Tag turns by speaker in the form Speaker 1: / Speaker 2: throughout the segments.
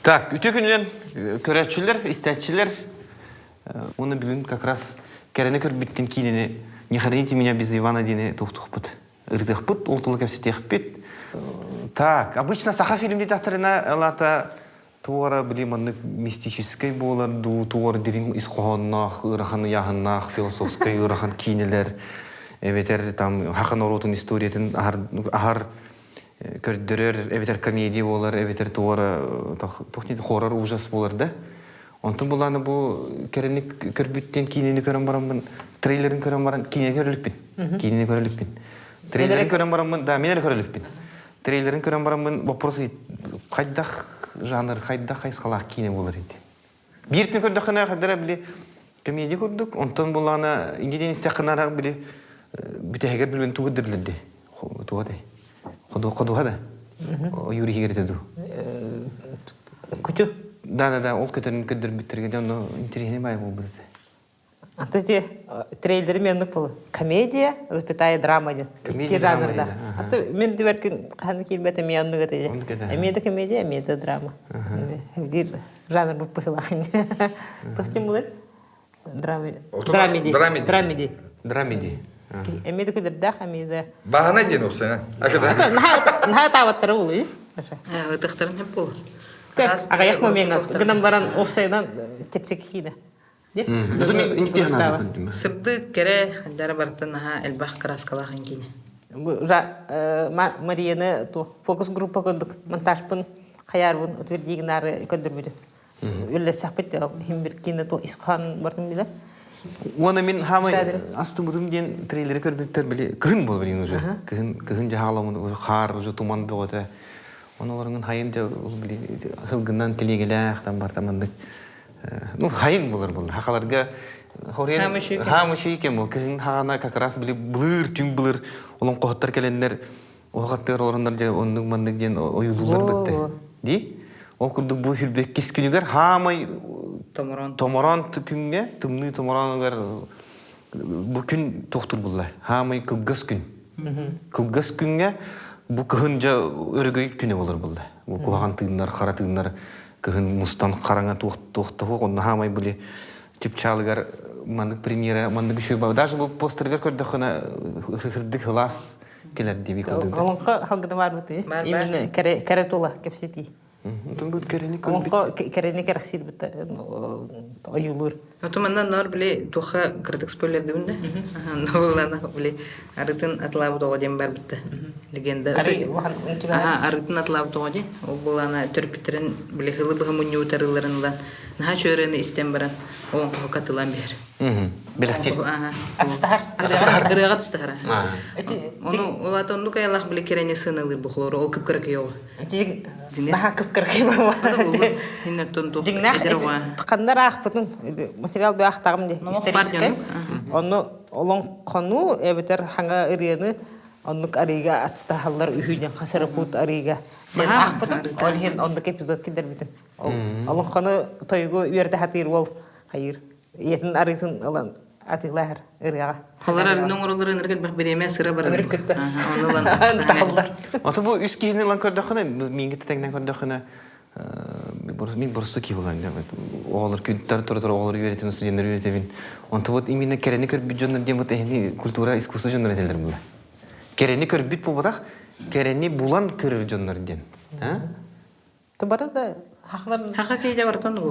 Speaker 1: Так, үтө күнүнен көрәтчүлер, истәтчилер, оны бүгін как раз кәрәне көрбіттен кейінені не храните меня без Ивана дейіне тухтухпыт. Ырдыхпыт, олтылы кәпсетехпет. Так, обычно саха фильмде тахтарына лата туара білеманны мистической болар, ду дерин исқоғаннақ, ыраханы яғыннақ, философской ырахан кейінелер, эветер там хақан оротын историятын ахар көрдөрөр эветер комедия болар, эветер туара тухнет хоррор ужас болар да. Онтон буланы бу керенек көрбүттен кинени көрөн барамын, трейлерин көрөн барам, кинени көрөлүкпүн. Кинени көрөлүкпүн. Трейлерин көрөн барамын, да, мен эле көрөлүкпүн. Трейлерин көрөн барамын, вопрос кайдах жанр, кайдах кайсалак кине болар иди. Биртин көрдүк кана кадара биле комедия көрдүк, онтон буланы ингеден истеканара биле бүтегер билбен тугуддырлыды. Тугадай. Ходу хада. Юрий Хигертеду.
Speaker 2: Күчү.
Speaker 1: Да, да, да, ол көтерін көдір бітіргенде, оны интересный бай бұл бізде.
Speaker 2: Аты те трейлері менік бұл. Комедия, запятая драма дейді.
Speaker 1: Комедия, драма аха.
Speaker 2: Аты мен де беркен қаны келбеті мен
Speaker 1: аха.
Speaker 2: Мен де комедия, мен де драма. Бір жанр. Тоқтен бұлар? Драма.
Speaker 3: Отуға-
Speaker 2: Драмеди.
Speaker 3: драмеди.
Speaker 2: Драмеди.
Speaker 1: Драмеди.
Speaker 2: Эми де көдірдақ, эми де.
Speaker 3: Бағана дейін опсайна. Акыда.
Speaker 2: Наға табаттары бұл, үй?
Speaker 4: Ытыктарын хеп бол.
Speaker 2: Аға яқма мен гынан баран офсайдан тепсек кейді.
Speaker 1: Өзі мен интеграна көрдім.
Speaker 4: Сырды кере дара бартын кине.
Speaker 2: Марияны фокус группа көндік монтажпын қаярбын көндірмеді. Үлі сақпет химбір то исқан бартын біле.
Speaker 1: Оны мен хамы
Speaker 2: Шадрет.
Speaker 1: астым бұдым ден трейлері көрбеттер біле, кығын бол білейін уже. Кығын, кығын жа халамын, уже қар, уже туман боғыты. Оны оларыңын хайын жа, хылгынан келегелі, ақтан бартамандық. Ну, хайын болар бұл. Хақаларға Хорен
Speaker 4: Хамышы екен.
Speaker 1: бұл. Кығын хағана как раз біле бұлыр, түн бұлыр, олон қоғыттар келендер, оғаттар орындар жа ондың мандық ден ойылдылар бітті. Ди? Ол күрдік бұл хүлбек кес күнігер, хамай
Speaker 4: Томорон.
Speaker 1: томорон күнгө тымны томоронгар бу күн тоқтур булла хамай кылгас күн кылгас күнгө бу кыһын жа өрөгөй күнө болор булла бу куган тыыннар кара тыыннар кыһын мустан караңа тохтоху онна хамай буле чипчалыгар мандык премьера мандык ба даже бу постергер көрдөх хана хырдык хылас келер диби көрдүк
Speaker 2: Олонқа халгыда бар бұты.
Speaker 4: Бар, бар.
Speaker 2: Именно кәрі тола кепсети.
Speaker 1: Тун бу керени көрбүт
Speaker 2: Олонқа кәріне кәрәксір бұты. Ойылыр.
Speaker 4: Отумандан нор биле туха кырдык спойлер дибинде. Аха, новелланы биле арытын атлабы тоҕоден бар битте. Легенда. Арытын. Ол булана биле хылы мунню Наха истен баран. Катылан бер.
Speaker 1: белектер
Speaker 4: Аха.
Speaker 2: Ацтахар.
Speaker 4: Ырыга тыстахара.
Speaker 1: А.
Speaker 4: Оны олат онду каялах биле керене сынылыр бухлор. Ол кып кырык йога.
Speaker 2: Наха кіп кірге бар.
Speaker 4: Хиннер тонду.
Speaker 2: Жигнах қандар ақ бұтын материал бі ақтағым де
Speaker 4: Ну,
Speaker 2: исторический.
Speaker 4: бардион,
Speaker 2: Оны олон қону әбітер ханға үрені оннук арига ацтахаллар үйінен қасыры пут арига. Мен бұтын, ол хен ондық эпизод кедер бітін. Олон қону тойгу үйерді хатыр ол хайыр. Етін арысын олан атылар ырыға.
Speaker 4: Холар арының оролары ныргал бах береме сыра бар.
Speaker 2: Өнер кетті.
Speaker 4: Оны лан.
Speaker 2: Тахаллар.
Speaker 1: Аты бу үс киһине лан көрдөхөнө минге тегнен көрдөхөнө мин бурсу ки булан оолар күнтер тура тура оолар үйрөтен студенттер үйрөтебин. Онто вот именно керени көрбүт жоннор дем вот эхни культура искусство жоннор этелер була. Керени көрбүт болбадак керени булан көрөр жоннор ден. А?
Speaker 2: Тыбары да хақлар
Speaker 4: Хака кейде бартан бу.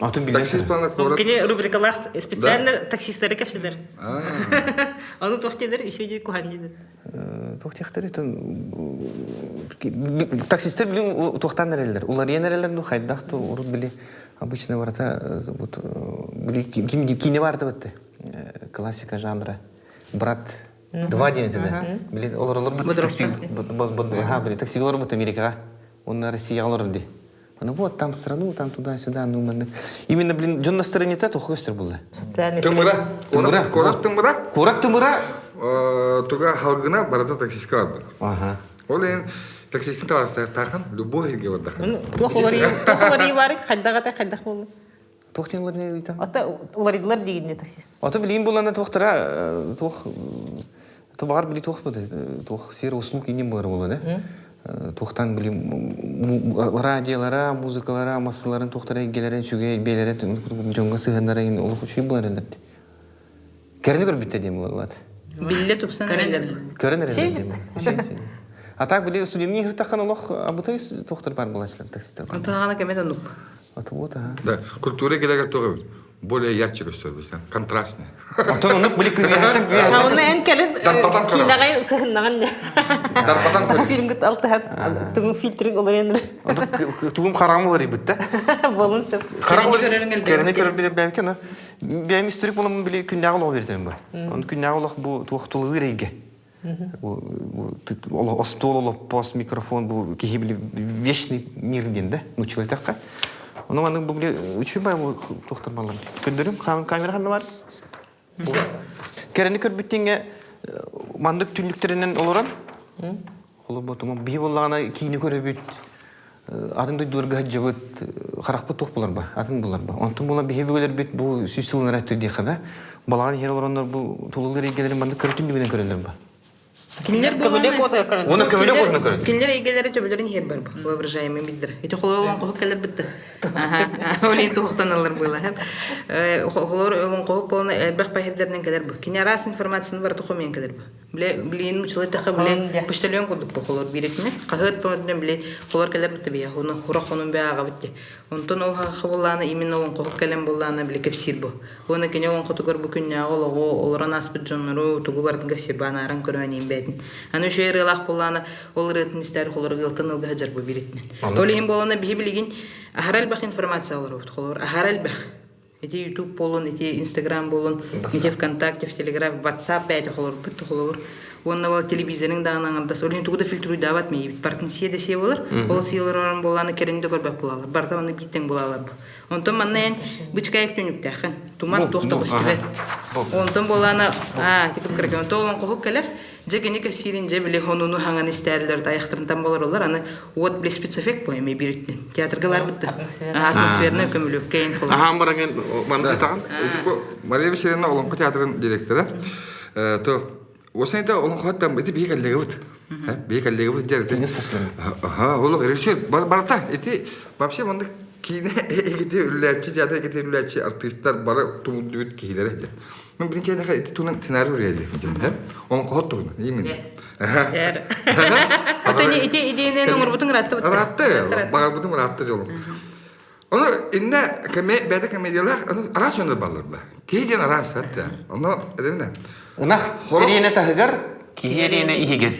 Speaker 3: Атын. Таксист.
Speaker 2: Кене рубрикалар специально таксисттары кепсидер. Аны тоқтедер, еще де кухан дедер.
Speaker 1: Тоқтияқтар етін таксистер білін тоқтан әрелер. Улар ен әрелер ну хайдақты ұрып білі обычно барата вот кине барды бітті. Классика жанры. Брат два ден етеді. Білі олар олар такси. Ха білі такси олар бітті Америкаға. Оны Россия олар ди. Ну вот, там страну, там туда-сюда, ну, маны. Именно, блин, жон настроение та туху өстер болды.
Speaker 2: Социальный
Speaker 3: Тымыра.
Speaker 1: Тымыра.
Speaker 3: Оны Корак тымыра.
Speaker 1: Курак тымыра.
Speaker 3: э, Туга халгына барата таксистка бар.
Speaker 1: Ага.
Speaker 3: Ол ен таксисттин табарыстагы тахын любой елге бардахын.
Speaker 2: Тухолары тухолары бар, кайдагата кайдак болду.
Speaker 1: Тохтен не ыйтам.
Speaker 2: Ата уларыдылар дегенде таксист.
Speaker 1: Аты билейин булана тохтара, тох, табар били тох буды, тох сфера услуг инем бар болады, да? Тохтан билейин радиолара, музыкалара, массаларын тохтара гелере чуге белере жонга сыганнара ин олук учуй булар элдерди. Керни көрбүттө дем болады.
Speaker 4: Билле тупсан элер.
Speaker 1: Көренер элдерди. А так били олох абутай тохтар бар
Speaker 4: нуп.
Speaker 3: Да, культура келегер туга более ярче көстөрбүз, контрастный.
Speaker 1: Антон онук били күгәтен
Speaker 2: А он эн
Speaker 3: кара.
Speaker 2: кинагай сыгыннаган.
Speaker 3: Дарпатан
Speaker 2: олар
Speaker 1: ибитте.
Speaker 2: Болун сеп.
Speaker 1: Керене көрөр аны. Историк. Он бу пос микрофон бу кихи биле вечный мир динде. Ну человекка. Оны аны бу биле үчү бай бу туктурмалар. Көндөрүм камера ханна бар. Керене көр биттинге мандык түнлүктеринен олоран. Холо бу тума би боллагана кийини көрөбүт. Атын дой дурга жабыт харакпы тух булар ба, атын булар ба. Онтун була бихе бөгөлөр бит бу сүсүлүн рәттү дихана. Балаган хер олороннор бу тулулар игелерин банда көрөтүн дигенен көрөлөр ба.
Speaker 4: Кинлер
Speaker 2: Көмөлек
Speaker 4: булган.
Speaker 2: ота көрөн.
Speaker 1: Оны көмөлөк орны көрөт.
Speaker 4: Кинлер игелери төбөлөрүн хер бар бу. Воображаемый биддер. Эти хололон кохук келер битти. Ага. Олин тухтан алар була. Э холор олон кохук болна элбек пахирдерден келер бу. Киня раз информацияны бар туху мен келер бу. Биле билин мучылы таха
Speaker 2: Онда.
Speaker 4: биле почтальон кудук бу холор биретне. Кахыт поден биле холор келер битти бия. Оны хура хонун бяга битти. Онтон ол хабыланы именно олон кохук келен болланы биле кепсир бу. Оны киня олон котугор бу күння олого олоран аспыт жоннору тугу бардын кепсир банаран көрөнин бетин. Аны шер элах болланы ол рытын истер холор гылтын ылга хаджар бу биретне. Олин болана бихи билигин ахарал бах информация олор бут холор. Ахарал бах. Эти YouTube болон, эти Instagram болон, эти ВКонтакте, в Телеграф, WhatsApp бәйті холор, бітті холор. Онна телевизорың дағынан аңдас. Олин тугуда фильтруй дават мей. Партын сие де сие болар. Ол сиелер орын боланы керенде көрбәк болалар. Барта оны биттен болалар бу. Онтон манна ен бычка ек төнүк тәхін. Туман
Speaker 1: Бу,
Speaker 4: тоқта
Speaker 1: бу,
Speaker 4: быстыбет.
Speaker 1: ага.
Speaker 4: Онтон боланы, а, тикіп кірген. Онтон олан қоқып келер. Же кене кефсирин же биле хонуну хаңан истәрлер аяқтырынтан болар олар. Аны вот биле спецэффект бой ме бириттен. Театрга бар битті.
Speaker 2: атмосфера.
Speaker 4: Атмосферны көмілік кейін холор.
Speaker 1: Ахан бараген манда таган.
Speaker 3: Ужуко Мария Васильевна Олонко театрын директоры. Э, бие коллега вот. Бие коллега вот жарты.
Speaker 1: Не страшно.
Speaker 3: Ага, ол режиссер бар барта. Эти вообще монда кине эгите үлләчи театр эгите үлләчи артисттар бары тумудут кийлер эди. Мен биринчи даха эти сценарий. Он кот. Именно.
Speaker 4: Ите номер бутын ратты.
Speaker 3: Ратты, ратты жолу.
Speaker 1: Унах эрине тахыгар, киерине ихигер.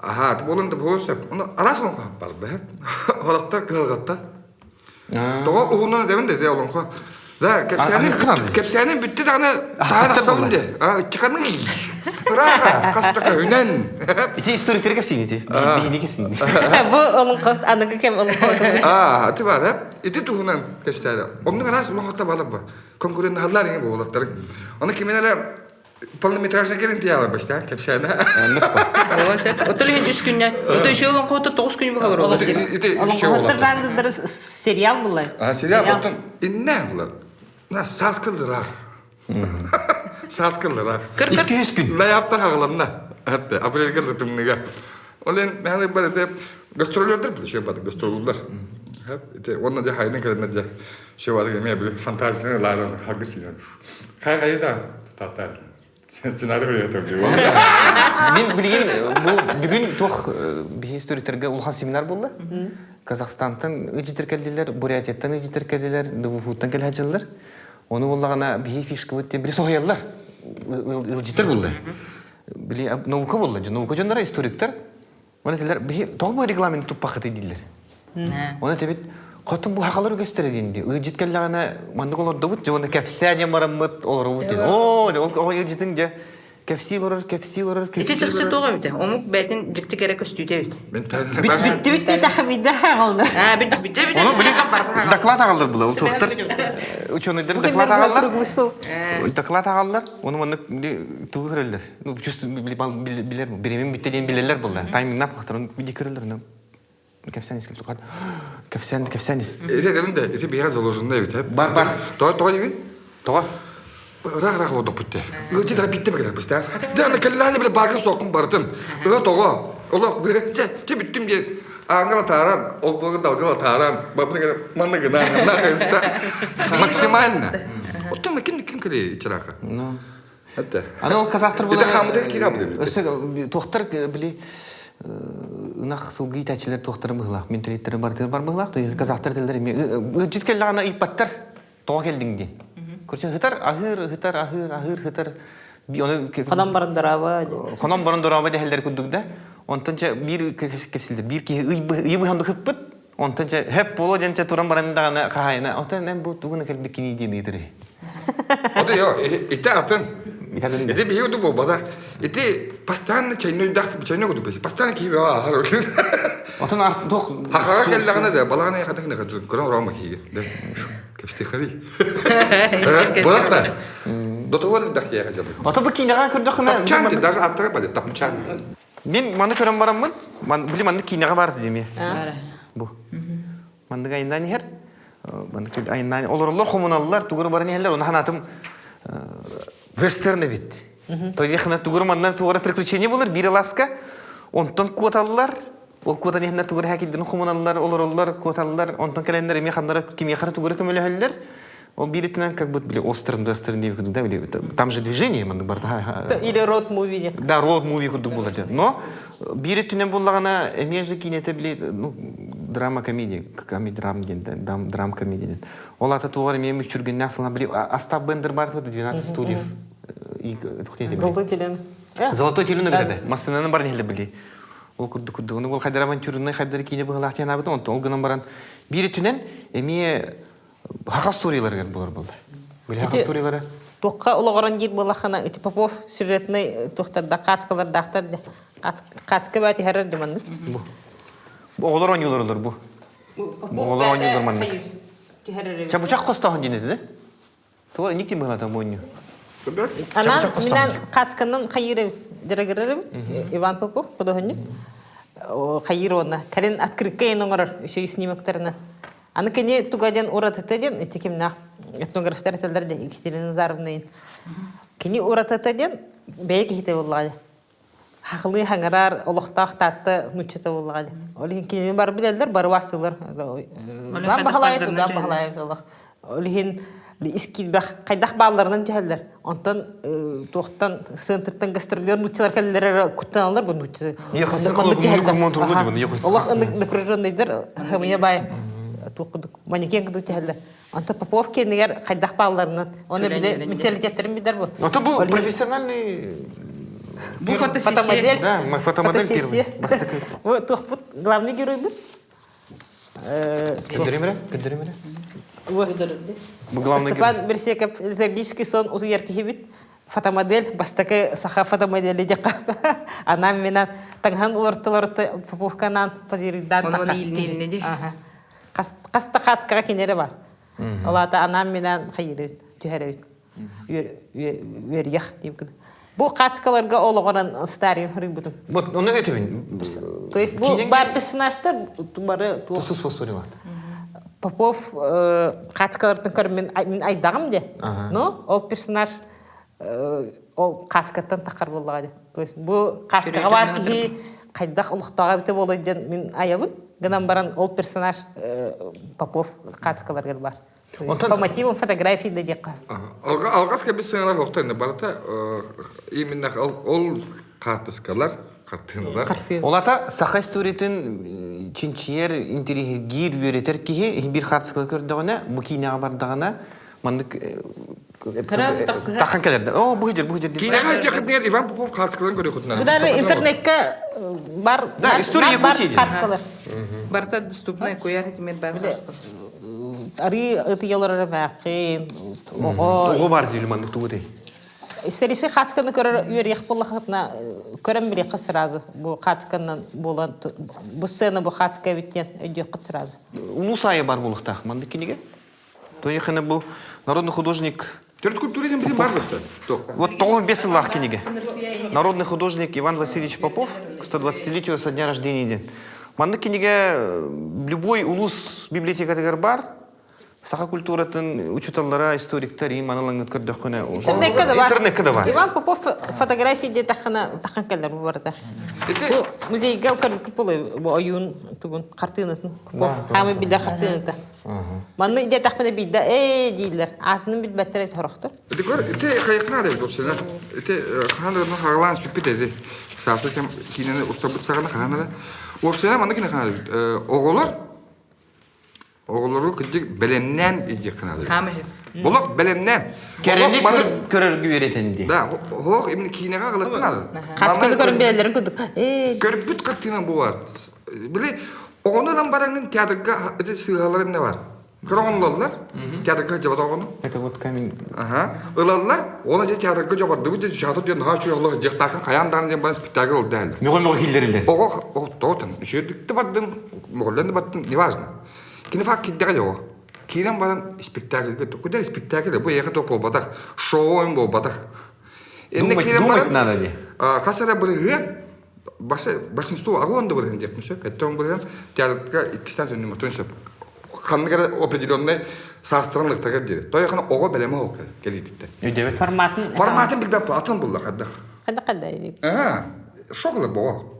Speaker 3: Ага, болунда болсап, оны арас он кап бар бе. Холоктар кылгатта. Тога угунан дебен де олон ко. Да, кепсәнең битте даны
Speaker 1: Ахтар
Speaker 3: тагы
Speaker 1: булды.
Speaker 3: сылды. А, чыканың. Ра, кастыка хүнән.
Speaker 1: Ити историк кепсин ити. Кепсин.
Speaker 2: Бу олон кот аныгы кем олон кот.
Speaker 3: А, аты бар? Ити тугунан. Оның арас хатта ба. Конкурент халлар болаттар. Полнометражный келин тияла башта кепсәне.
Speaker 4: Оша. Отол ген 3 күнне. Ото иши олон коты 9 күн булар олар.
Speaker 3: Ити
Speaker 2: Олон
Speaker 3: үчөө
Speaker 2: коттар
Speaker 3: болаттар.
Speaker 2: рандыдыр сериал булай.
Speaker 3: А, сериал потом инне булар. На саскылдырақ. Саскылдырақ.
Speaker 4: Кыр кыр.
Speaker 1: 200 күн.
Speaker 3: Лаяптар хағыланна. Әтті, апрельге лытымныға. Олен, мәне бар ете, гастролердер бұл, ше бады, гастролерлер. Ете, онна де хайны бады, мен фантазияны ларын. Қай қайда, тата, сценарий.
Speaker 1: Мен билген бу бүгүн тох би историктерге улхан семинар булды. Казахстантан ыжитер келдилер, Бурятияттан ыжитер келдилер, ДВФУттан кел хажилар. Оны буллагана би фишка бутте бир сояллар. Ыжитер булды. Били наука булды. Наука жондар историктер. Оны тилер би тог бу регламент туппакыт дилер. Оны тебит Котун бу хакалар үгестер динди. Ыжит келлагана мандык олар добут жона кепсәне мараммыт олар бут. О, ол ол ыжитин же кепсил орор,
Speaker 4: Ити
Speaker 1: кепсил
Speaker 4: чыксы туга бите. Омук бәтин жикти керек көстүтө бит.
Speaker 1: Бит- бит-.
Speaker 4: А, бит бит бит.
Speaker 1: Оны біле доклад була, ул доклад. Доклад. Оны тугы. Ну, билер, хатырын биди. Ну, кепсен искеп tukad. Кепсен, кепсен.
Speaker 3: Эсе демде, эсе бияр заложенный бит.
Speaker 1: Бар, бар.
Speaker 3: То то дигин.
Speaker 1: Тога.
Speaker 3: Рах рах лодо битте. Өчи дара битте бегер. Да мен келлани биле багы сокун бардым. Ө того. Олох берече. Че биттим де. Аңгала таран, ол богын далгала таран. Бабны манны гына на хэнста. Максимально.
Speaker 1: Ну. Аны ол
Speaker 3: деп.
Speaker 1: Били ынах сылгы итәчилер тохтар быгылак, менталиттер бар тер бар быгылак, той казактар телдер эме житкелле гана ипаттар тога келдиң ди. Көрсө хытар ахыр хытар ахыр ахыр хытар би аны
Speaker 2: Хадан барындараба.
Speaker 1: Хонон борон дорабы дехелдер күдүк да. Онтанча бир кесилдер, бир ки ый ый ханды хыппыт. Онтанча хеп боло денче туран баранда гана кахайна. Отан бу тугуна кел бикини ди нидири.
Speaker 3: Ода
Speaker 1: Итадын.
Speaker 3: Эти биюду бо базар. Эти постоянно чайной дахт, чайной году бес. Постоянно а хару.
Speaker 1: Отан ар тох
Speaker 3: Хахара келлагана да балагана хатак не хату. Корон рома киги. Да. Кепсте хари. Болатта. Дотовар дахт я хажабы.
Speaker 1: Ото бу кинега көрдө хына.
Speaker 3: Тапчан ди даже аттыра баде тапчан.
Speaker 1: Мен маны көрөм бараммын. Ман били маны кинега барды деме. Бу. Мандыга айндан хер. Айндан олорлор комуналлар тугур барын хеллер. Оны ханатым вестерн бит. Той хана тугур мандан тугур приключение болар. Бири ласка. Онтон квоталлар. Ол квота нехнер тугур хакиддин комуналлар, олорлор, квоталлар. Онтон келендер эми хандар кимия хара тугур көмөлө хеллер. Ол биритинен как будто били остерн вестерн деп да били. Там же движение манды бар. да.
Speaker 2: Или род муви.
Speaker 1: Да, роуд муви курдук булар. Но бири түнен буллагана эмеже кинете били, ну, драма комедия, комедия драм ден, драм драм комедия. Ол ата тугар мен үчүргөн насылна били, Остап Бендер бар вот 12 стульев.
Speaker 2: Золотой телен.
Speaker 1: Золотой телүнө геде. Массананы бар неле били. Ол курдук курдук. Ол хайдар авантюрный хайдар кине булак тяна бит, он ол гынан баран. Бири түнен эме хака сториялар гер булар булды. Били
Speaker 2: Эти-
Speaker 1: сториялары.
Speaker 2: Тоққа ұлығырын жер болақана, өте Попов сюжетный тоқтарда қацқалар дақтар, қацқы бәті әрір деманды.
Speaker 1: Бу оголор оңюлар бу. Оголор оңюлар маннык. Чабучак костахан денеди, да? Тугар никти мыгылата мойню.
Speaker 2: Анан менен қацқынан қайыры жырагырырым, Иван Попов, құдығыны. Қайыры оны. Кәрен открытка ең оңырыр, үші снимоктеріне. Аны кене тугаден уратытаден, етекемнақ этнографтар тілдерде Екатерина Заровна. Кене уратытаден бәйе кехите болғады. Хақылы хаңарар, олықтақ татты нүчеті болғады. Олеген кене бар білелдер, бар васылар. Бан
Speaker 4: қайдақ
Speaker 2: бағалайыз,
Speaker 4: бардырына
Speaker 2: бан искилбах кайдах балларынан жаһаллар. Онтан тоқтан центртан гастролер нучалар каллар күттен алар бу нучы. Аллах напряженныйдыр. Хамия бай. Туқдык. Манекен кыды жаһаллар. Анта Попов кенегер кайдах балларынан. Оны биле менталитеттерин бидер бу.
Speaker 1: Был
Speaker 2: Олеген-
Speaker 1: профессиональный...
Speaker 4: Бу фотосессия.
Speaker 2: Фотомодель.
Speaker 1: Да, мы фотомодель первый.
Speaker 2: Вот тухпут главный герой был. Э,
Speaker 1: Кендеремере? Кендеремере?
Speaker 2: Степан Берсеков, литургический сон uz яркихибит, фотомодель, бастакы саха фотомодели дека. Анам менен таңхан
Speaker 4: Оны оны илне илне де.
Speaker 2: Каста каскара кинере бар. Олата анам менен хайырыбит, түһәребит. Үерьях дейм кыды. Бу качкаларга ологоран старый рыбытым.
Speaker 1: Вот, он это бин.
Speaker 2: То есть бу
Speaker 1: Кинең-
Speaker 2: бар персонаждар бары
Speaker 1: Тустус фосфорилат.
Speaker 2: Попов качкалардың көрі мен, ай- мен айдағым де.
Speaker 1: Ага.
Speaker 2: Но ол персонаж э, ол качкаттан тақар болғады. То есть бар ки қайдақ ұлықтаға біте болайден мен аябын. Гынан баран ол персонаж э, Попов качкаларға бар. По мотивам фотографии да дека.
Speaker 3: Алгаска біз сыңара вақтан барата именно ол ол картыскалар картиналар.
Speaker 2: Картин.
Speaker 1: Олата саха историтин чинчиер интеригир үеретер кихи бир бу кинага мандык тахан келерди. О, бу жер, бу жер.
Speaker 3: Иван Попов картыскаларын көрө кутна.
Speaker 2: Бұдары интернетке э, бар
Speaker 1: Да,
Speaker 2: бар-
Speaker 1: история
Speaker 2: бар качкалар.
Speaker 4: Барта доступная куяр бар.
Speaker 2: Ари
Speaker 1: бар тугу дей.
Speaker 2: Сериси хатсканы көрөр үйрек боллахытна көрем биле кыз сразу. Бу хатсканнан болан бу сцена бу хатска биттен өйдек кыз сразу.
Speaker 1: улус айы бар болуктах манды кинеге тоехана бу народный художник
Speaker 3: Төрт культуризм білім бар. Тоқ.
Speaker 1: вот тоғыз бес жыллах кинеге народный художник иван васильевич попов к 120-летию со дня рождения ден манды кинеге э, любой улус библиотекатыгар бар саха культуратын учуталлара историктер им аналан өткөрдөккөне
Speaker 2: Интернетке да бар.
Speaker 1: интернетке да бар
Speaker 2: Иван Попов фотография де тахана тахан келер бу барда. Бу музейге көрүп болой бу оюн тугун картинасын. Попов хамы билдер картинада. Манны иде тахмана бидде э дийлер. Атының бит беттер торохту.
Speaker 3: Да бұл сені. Ити ханырны хағалан спиппет еді. Сасы кем кинені ұстабыт сағана хағана да. Ол сені манда кине хана бит. Иди қана да.
Speaker 4: Хаме хеп.
Speaker 3: Бұлық білемнен.
Speaker 1: керенек көрөргө үйретенди
Speaker 3: Да, хоқ именно кинеға қылып қана да.
Speaker 2: Качканы көрүп билерлерин күдүк. Э
Speaker 3: Көрбүт картина бу бар. Биле, оғынынан бараңның театрға ити сыйғалар эмне бар. Көрөңлөлөр, театрға жабат оғыны.
Speaker 1: это вот камень
Speaker 3: Ага. Ылалар, оны же театрга жабарды бит жаты ден ха чуялы жыктакын каяндан ден спектакль ол дәл.
Speaker 1: мөго мөго килдерилер
Speaker 3: Ого, о тотын, үшөдүктө бардым, моголленде баттым, неважно. Кине фак киддеге жоо. Кирен баран спектакльге токудар спектакль бу яка топ болбадак, шоу бол бадак.
Speaker 1: Думать- думать надо де.
Speaker 3: А касара башы большинство агонда бирген деп мүсө, петтон бирген театрга 2 саат өнүм өтөн Ханныгара определенный састырынлыктага дири. Тояхана ого белеме ок келитте.
Speaker 1: өйдебет
Speaker 2: форматын
Speaker 3: Форматын билбеп атын булла кадда.
Speaker 2: када када.
Speaker 3: Ага. Шоглы бо.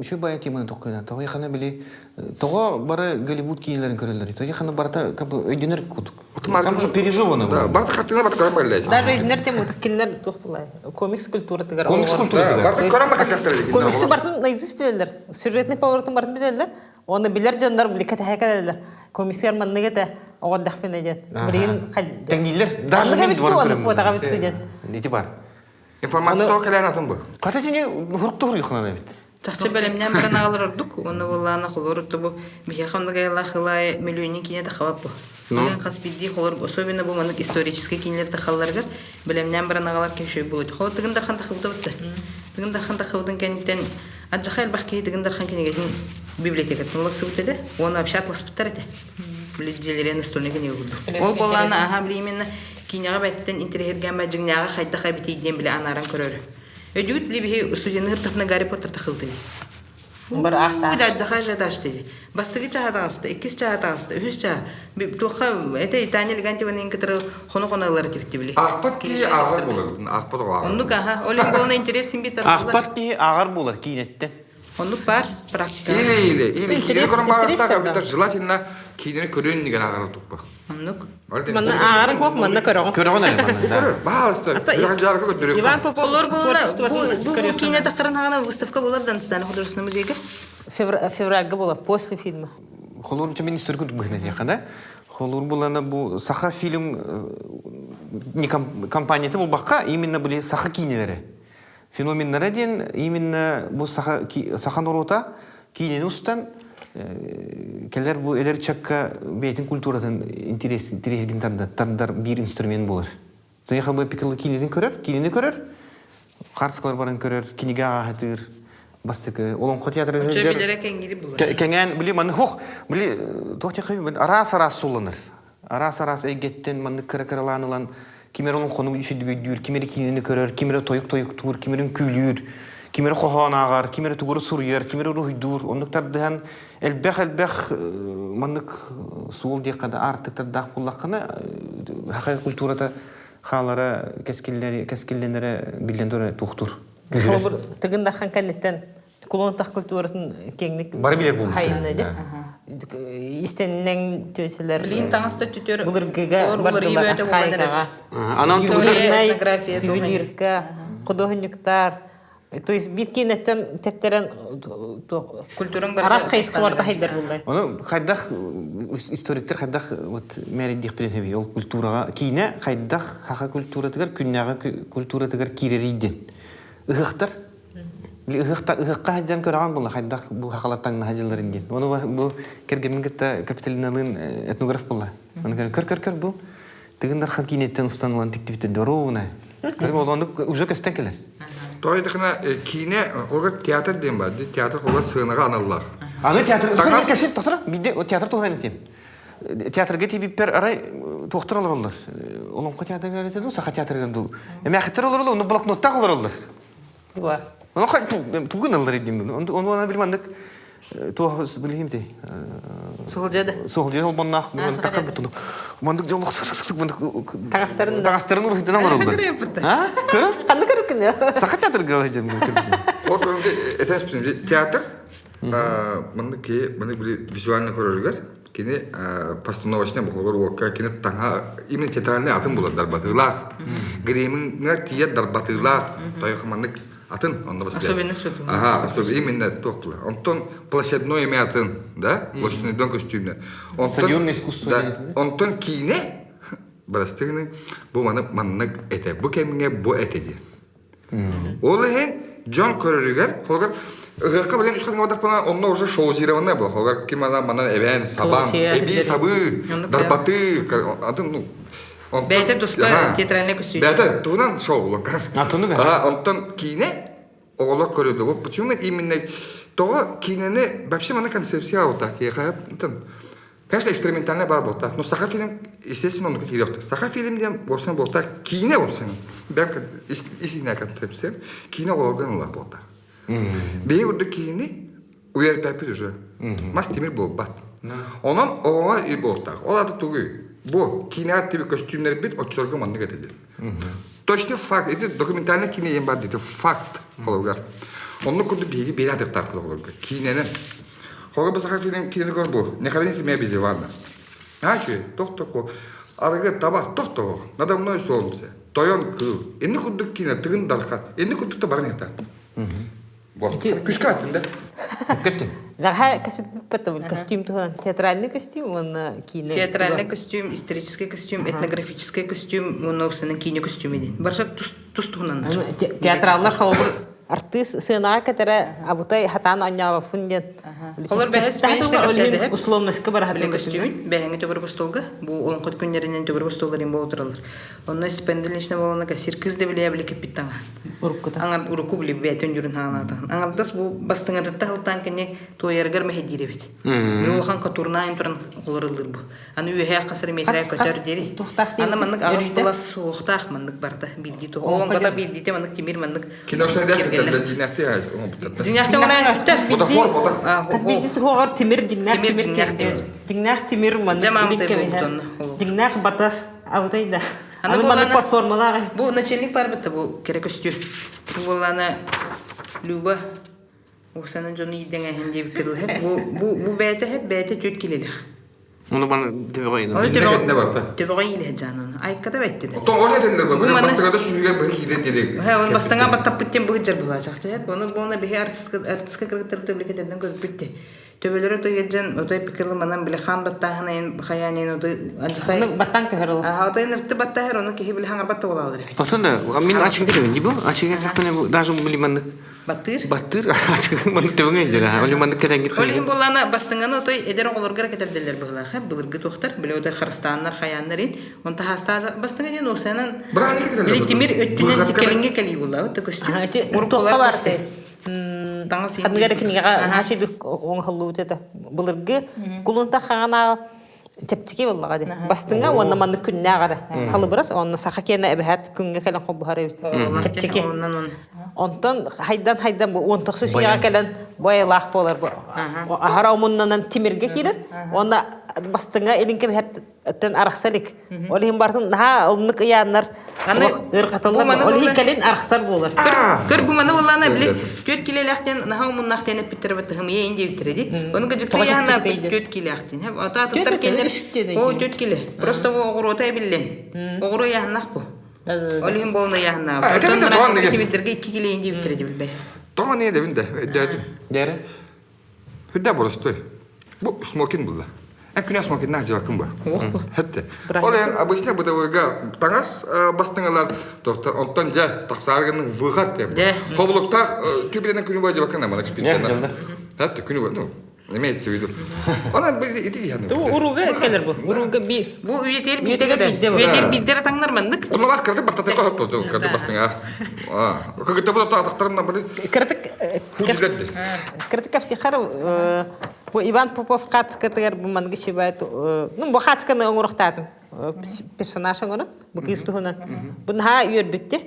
Speaker 1: үшү бая теманы токкуна. Тога яхана били тога бары Голливуд кинелерин көрөлөр. Тога яхана барата как бы өйдөнөр кут. Там же пережевано.
Speaker 3: Да, картина барды көрім байлай.
Speaker 2: Даже иднер тем кинлер тух булай. Комикс культура тигер.
Speaker 1: Комикс культура
Speaker 3: Да, көрім бай картина.
Speaker 2: Комиксы бартын наизусть билерлер. Сюжетный поворотын бартын билерлер. Оны билер жандар биле кете хакалерлер. Комиксер манныга да огаддах пен эден. Билген
Speaker 1: Теңдилер даже мен бар
Speaker 2: биттиден.
Speaker 1: Нити бар.
Speaker 3: Информация тоғы кәлән атын бұл.
Speaker 1: Ката тени хуруктур юхана бит.
Speaker 4: Тахчы белемнән бер аналар ордук, оны булланы холор тубу, бихе хамдага яла хылай миллионы кине да хавап бу. Мен хаспиди холор особенно бу манык исторический кинелер да халларга белемнән бер аналар кешөй булды. Хол тыгындар ханда хылды бутты. Тыгындар ханда хылдын кенттен аджахал бахки тыгындар хан кинеге библиотека тынлысы бутты. Оны вообще атлас буттар эте. Биледелере настольный кинеге булды. Ол болланы аха били именно кинега бәттен интерьерген мәҗиңнәгә хайда хабити иден биле анаран көрөр. Өдүт били бихи студияны хыртыпна Гарри Поттер тахылды.
Speaker 2: Бір ахта.
Speaker 4: Уйда жаха жадаш dedi. Бастыгы чаһатаасты, иккис чаһатаасты, үһүс чаһ. Би туха эте итания легантива нин китер хоно хонолар типти били.
Speaker 3: Ақпат ки ағыр болады. Ақпат оғы
Speaker 4: Онну каха, олен болна интерес симби тар.
Speaker 1: Ахпат ки агар булар кинеттен.
Speaker 4: Онну бар практика.
Speaker 3: Или, или, или,
Speaker 2: интерес
Speaker 3: бағыттағы
Speaker 2: да.
Speaker 3: біттер желательно кейіне көрін деген ағыры тұқпа.
Speaker 2: Манна ағарын коқ, манна.
Speaker 1: Көрөгөн эле мана. да.
Speaker 3: Көрір, бағалысты, жақын жарғы көтерек.
Speaker 2: Иван Попов
Speaker 4: Олор болна
Speaker 2: творчествосын
Speaker 4: бу бу
Speaker 2: көрөң.
Speaker 4: кине тахырын хана выставка болар Дагестан художественный музейге.
Speaker 2: Февра- Февральга була, после фильма.
Speaker 1: Холур ча мен историк бухне яхана. Холур булана бу саха фильм не ком- компанияты бул бакка именно были саха кинелери. Феноменнары ден именно бу саха саха норота кинени устан келер бу элер чакка бейтин культуратын интерес интересген тарда тардар бир инструмент болар. Таяха бу пикелы кинеден көрөр, кинени көрөр. Харскалар барын көрөр, кинега хатыр. Бастыкы, олонқо театры
Speaker 4: Чө
Speaker 1: жер-. Кәңән били маны хух били тохти хай арас арас суланыр. Арас арас әйгеттен маны кыра кыраланылан кимер кону düşüdügü dür, kimeri kinini körör, kimeri toyuk toyuk tur, kimerin külür, kimeri tuguru suryer, kimeri ruhdur. Onluklar dıhan elbek elbek manık suul diye kada artık da dah bullakana hakik kulturata хаалара кескиллери кескилленере билден торе тухтур.
Speaker 2: Холбур тыгындар хан кеннеттен кулонтах культурасын кеңник.
Speaker 1: Бары билер булды.
Speaker 2: Хайынна де. Истеннен төселер.
Speaker 4: Билин таңаста түтөр.
Speaker 2: Булыргыга бардылар хайгага.
Speaker 1: Анан
Speaker 4: этнография,
Speaker 2: ювелирка, художниктар, То есть бит кинеттен тептерен
Speaker 4: Культураң бар.
Speaker 2: арас хайсқы барда хайдар булдай.
Speaker 1: Оны хайдах историктер хайдах вот мәридих билен хеби ол культурага кине хайдах хаха культура тигер күннәгә культура тигер кирериден. Ыхтар Ыхта ыхка хаҗдан көргән була хайдах бу хакалаттан хаҗлар инген. Оны бар- бу кергенин гитта капиталиналын этнограф була. Оны көр көр көр көр бу тигендер хан кинеттен устанылган тиктибите доровна. Көр бу оны уже кестен келер.
Speaker 3: Той дихна кине олга театр дем бар. Театр олга сыгынага аналлар.
Speaker 1: Аны театр
Speaker 3: Тагас
Speaker 1: кесип тоқтыр. Биде театр тоқтайын етем. Театрга тиби пер арай тоқтыр алар олар. Олон саха театрга ду. Эме ахтер олар олар, оны блокнотта алар олар. Оны. Оны.
Speaker 4: Сол жада.
Speaker 1: Сол тақыр
Speaker 4: театр.
Speaker 1: урухтан алар олар.
Speaker 2: Қанды көріп кіне?
Speaker 1: Саха театрга жем.
Speaker 3: Вот это сприм театр. Мында ке мында били визуальный көрөргөр. Кини постановочный болор уокка кини таңа именно театральный атын болот дарбатылах. Гримингер тие дарбатылах. Тойх мандык атын онда бас.
Speaker 4: Особенность.
Speaker 3: Ага, особенно именно тохпла. Антон площадной имя атын, да? Площадной дом костюмне.
Speaker 1: Стадионное искусство
Speaker 3: Да. Антон кине Барастыгны бу маны маннык эте. Бу кемге бу этеди. Ол хен Джон көрөрүгөр, холгар Гыкка билен үскән вадак бана онно уже шоу зиреванна бул. Холгар ким ана мана эбен сабан, эби сабы, дарбаты, атын ну.
Speaker 4: Бәйте дуска театральный.
Speaker 3: Бәйте туган шоу булган.
Speaker 1: Атыны бә.
Speaker 3: А, онтон кине оголор көрөдү. Вот почему мен именно того вообще мана концепция вот так. Я хап, антон. Конечно, экспериментальный бар болта. Но саха фильм, естественно, он ёхты. Саха фильм дем болса болта кине болсын. Бәм истинная концепция. Кине орган ла болта. Бей урду кине уяр пәпил уже. Мас темир бол бат. Онан оға и болта. Оларды тугы. Бу кине тиби костюмдер бит очторга манды кетеді. Точно факт. Это документальный кине бар дейді. Факт. Холовгар. Онны бері адықтар қылы холовгар. Кинені. Холга басаха фильм кинени көр бу. Не храните меня без Ивана. А че? Тох токо. Арыгы табақ тох токо. Надо мной солнце. Тойон кыл. Энни күрдік кине тыгын дархан. Энни күрдік та барын ета. Вот. Күшкі аттын да.
Speaker 1: Кеттим.
Speaker 2: Ваха костюм костюм тухан театральный костюм, он кине.
Speaker 4: Театральный костюм, исторический костюм, этнографический костюм, он сенен кине костюм иди. Барша тус туһунан.
Speaker 2: Театраллар халбыр артист сынаға кетері абутай хатан аннява фунден.
Speaker 4: Бәйшне көрсәде һәп.
Speaker 2: Условностька бар хатын
Speaker 4: костюм, бәһәңе төгөр бу он кот күннәреннән төгөр болу торалар. Онны спенделишне болана кассир кыз да биле биле кепиттан.
Speaker 2: Уруккута.
Speaker 4: Аңар уруку биле бәтен жүрүн ханата. Аңар дас бу бастыңа да тахылтан кене тояргар мәһедире бит. Бу хан катурнайн туран холорылдыр бу. Аны касыр көтөр дери. Аны агыс булас барда то. Он те. Тимир
Speaker 2: ман
Speaker 4: Жамам тимир болдон, холу.
Speaker 2: жигнах батас абутай да
Speaker 4: Аны
Speaker 2: аны
Speaker 4: болана-
Speaker 2: ман платформалар
Speaker 4: Бу начальник бар бит бу керек болана Люба. Оксана жоны идең әһен дип кирил. Бу бу бу бәйте һәп бәйте төт.
Speaker 1: Оны бана дип койдум.
Speaker 4: Ой,
Speaker 3: Ne var da?
Speaker 4: Төбөгә иле жанын. Айкада бәйтте.
Speaker 3: Отон ол едендер ба.
Speaker 4: Бу
Speaker 3: Бұл
Speaker 4: мана-
Speaker 3: бастығада сүрген бір кейден дедек.
Speaker 4: Ха, он бастаңа баттап биттен бу жер була жакты. Һәп оны болна бихе артистка артистка кыргыттыр төблекетен көрүп битте. Төбөлөрө той геджен отой пикерле манан биле хан баттаһына ен хаянен отой ажхай.
Speaker 2: аны баттан көгөрөл
Speaker 4: А отой нерте баттаһыр оны кеһи биле хаңар батта болалар.
Speaker 1: Потонда, мен ачык кетем, дибо? Ачык кетем, даже билимандык.
Speaker 4: Баттыр.
Speaker 1: Баттыр, ачык мандык төгөн жера. Оле мандык кетен кит.
Speaker 4: Олин болана бастыңаны отой эдер оголоргар кетерделер быгыла. Хэп былыргы тохтар биле отой харстаннар хаяннар ин. Онта хаста бастыңа ден осанан.
Speaker 3: Бірақ не кетердер
Speaker 4: Биле
Speaker 3: бұл?
Speaker 4: тимир
Speaker 3: Бұл
Speaker 4: өттүнен
Speaker 3: затқа-
Speaker 4: тикелинге кели була. Отой костюм.
Speaker 2: Ага, эти
Speaker 4: Уруп
Speaker 2: тоққа
Speaker 4: болар
Speaker 2: барды.
Speaker 4: барды. Таңа син.
Speaker 2: хадмигер кинига хашиду оңхылуу тета былыргы кулунта хагана тепчики боллага ди бастыңа онна манны күннә гара халы бирас онна саха кене эбәт күнгә калан хоб бухары тепчики
Speaker 4: Оннан
Speaker 2: онтон хайдан хайдан бу онтоксу суяга келен боялах болар бу. Ахара умуннан тимирге кирер онда бастыңа элинке бәт тен арахсалик олин бартын ha олнык яннар
Speaker 4: Аны-
Speaker 2: ыр
Speaker 4: бу
Speaker 2: катылар
Speaker 4: маны
Speaker 2: олин
Speaker 4: болар.
Speaker 2: келин арахсар болар
Speaker 4: Көр бу мана болана биле
Speaker 3: Өйдәтем.
Speaker 4: төт килеләхтен наһа муннахтен биттер бит хым я инде биттер ди. Оны гыжык
Speaker 2: Тоға
Speaker 4: яна төт килеләхтен. Һәм ата таттар келер. О төт киле. Просто бу. Огыро яһнах бу. Олиһин болны яһна.
Speaker 3: А, это мне тон неге.
Speaker 4: Тимидерге 2 килейин дип битере билбе.
Speaker 3: Тоға не.
Speaker 1: Дәрі?
Speaker 3: Бу смокин. Ә күнә смокин нах жакын ба. Хәтте.
Speaker 2: Брать.
Speaker 3: Ол ен обычно бытовыйга таңас бастыңалар доктор онтон жа тасаргының выхат деп. Амана
Speaker 1: Нях
Speaker 3: кспиттен.
Speaker 1: жылдар.
Speaker 3: Хәтте күні бай. Ну, имеется в виду. Она бір ити яны.
Speaker 2: Уруга келер бу. Уруга би
Speaker 4: Бу таңнар мандык.
Speaker 2: Бу Иван Попов кацкатыгар бу манги шибайт ну бу хацканы оңурухтатым персонаж оңуру бу кистуна бун ха үйөр битти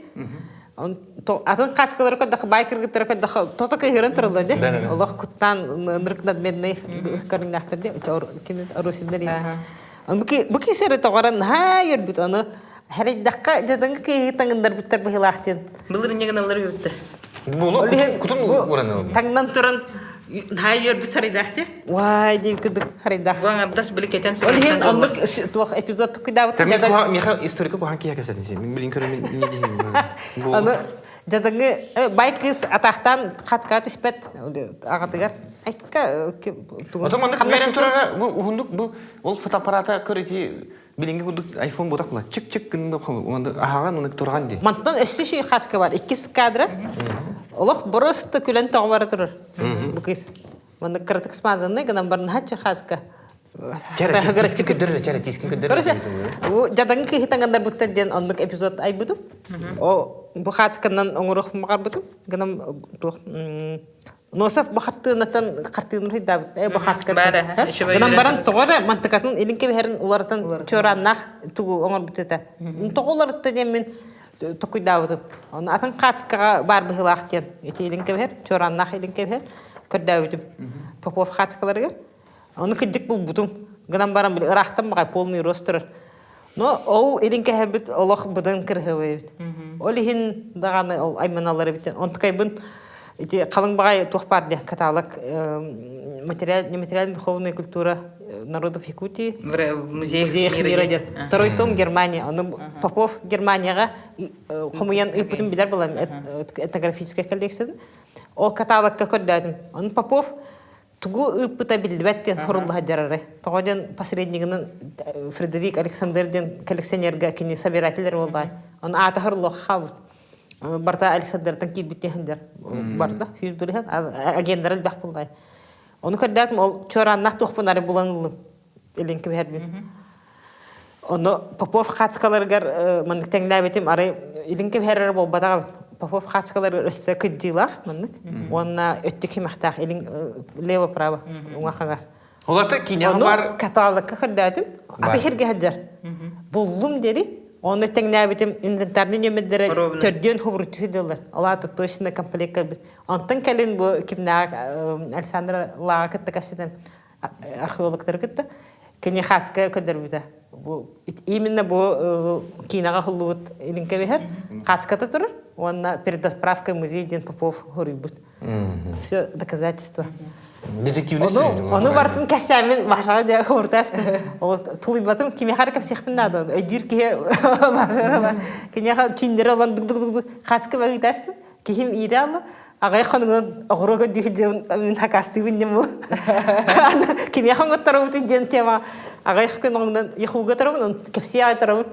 Speaker 2: Он то атын качкалар ко дах байкер гитер ко дах то то кайрын турды де. Аллах куттан ныркнат медне карынахтар де. Чор кин арусиндер. Он буки буки сере тогаран ха үйөр бит аны Хәрәй даққа жаданга кей таңындар биттер бихилахтен.
Speaker 4: Былыр неген алар үтте.
Speaker 1: Бұл күтін ұраны
Speaker 2: Таңнан туран ха үйөр бит. Вай
Speaker 4: кетен.
Speaker 2: Эпизод
Speaker 1: куха меха историка кухан кия сен. Мен не
Speaker 2: аны жадаңы байкыз атақтан качка түспет агатыгар айтка
Speaker 1: мерен турара ол фотоаппарата көрөти билинги кудук айфон ботак була. Чик чик кын деп онда ахаган уны турган ди.
Speaker 2: Мантан ши качка бар. Иккис кадра. Олох просто күлен тагбар турар. Бу кыз манда кыртык смазанны гынан барын хачы. Короче, у жадан бутта ден онлук эпизод ай. О бу оңурух Носов бахаттынатан картыныр хидабыт. Э бу хачка.
Speaker 4: Бары, ещё
Speaker 2: Ганам
Speaker 4: бөйрәтен.
Speaker 2: баран тогора мантакатын илинке берен улардан чораннах тугу оңор бутета. Тоголарытта ден мен токуйдабытым. Аны атын хачкага бар бихилахтен. Эти илинке бер чораннах илинке бер көрдәбитим. Попов хачкаларга. Оны кыдык бул бутум. Гынан барам бил ырахтан багай полный ростер. Но ол илинке хәбит олох будан кирһәвәйт. Ол ихин даганы ол айманалары бит. Онткай бун багай тухпар де каталог э, материал нематериальная духовная культура э, народов Якутии.
Speaker 4: В музей
Speaker 2: мира. Второй том Германия. Он Попов Германияга хомуян ыпытым билер була этнографическая коллекция. Ол каталогка көрдәдим. Он Попов тугу ыпыта билбеттен хорулла жарары. Тогоден посреднигинен э, Фредерик Александрден коллекционерга кини собирательдер болдай. Он ата хорло хавут. Э, Барта Александрдан килбиттендер. Барда хүз бүрген агендарал бах болдай. Оны көрдәтим ол чораннах тухпунары буланылым. Эленке бербин. Оны Попов хацкаларгар мандык теңләбетим ары илинке берер бол бадага Попов хацкалар өссө кыддилах мандык. Онна өттүк химахтах илин лево право уңа хагас.
Speaker 1: Оларда киня бар.
Speaker 2: каталогка көрдәтим. Аты хаджар. Буллум дери. Оны теңләбетим инвентарны нөмерләре
Speaker 4: Ровно.
Speaker 2: төрдөн хубрутысы дилар. Алата точно комплект калбит. Антын калин бу кимна Александр Лага кытта кашыдан археологтар кытта. Кене хацка көдөрбүдө. Бу ит- именно бу кинага хулут илинке бехер. Хацката турар. Онна перед справкой музей Ден Попов хорибут. Все доказательства. Onu бартын кәсәмен хуртасты. Ол тулый батым киме харакап сехпин надо. Эдир ке башара. Кине ха чиндер алан багитасты. Кихим иралы. Агай огрога мен хакасты бу. Киме тема. Агай хкын оңдан яхуга тарабын, кепсия тарабын.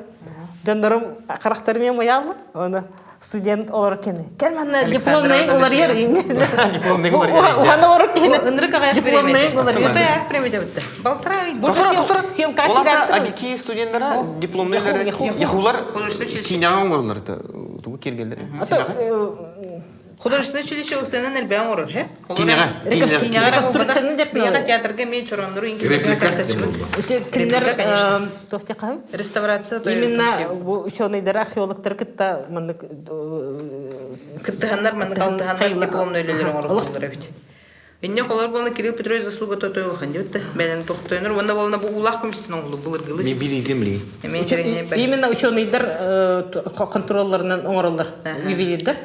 Speaker 2: Дөндарым карактарым ямаялы. Оны студент олар кене. Керманна дипломный олар ер.
Speaker 1: Дипломный олар ер.
Speaker 2: Ухана олар кене.
Speaker 4: Ынры кагай
Speaker 2: Дипломный олар ер.
Speaker 4: Ото я премия битте. Балтырай.
Speaker 2: Бұл
Speaker 1: агики яхулар кергендер.
Speaker 4: Художественное училище Усенен Элбян орыр, хе?
Speaker 1: Киняга, киняга.
Speaker 2: Реконструкцияны деп
Speaker 4: Киняга театрга мен
Speaker 3: Реплика?
Speaker 4: Реставрация
Speaker 2: Именно бу ученыйдар археологтар кытта
Speaker 4: Кыттыганнар мен калтыганнар дипломный өлелер орыр болдыр бит. Инне холор болна Кирилл Петрович заслуга то той хан дибетте. Менен токтойнор вонда болна бу улах комиссияның улу булыр гылы.
Speaker 1: Мен.
Speaker 4: Мен
Speaker 2: именно ученыйдар контролларынан оңорлар ювелирдар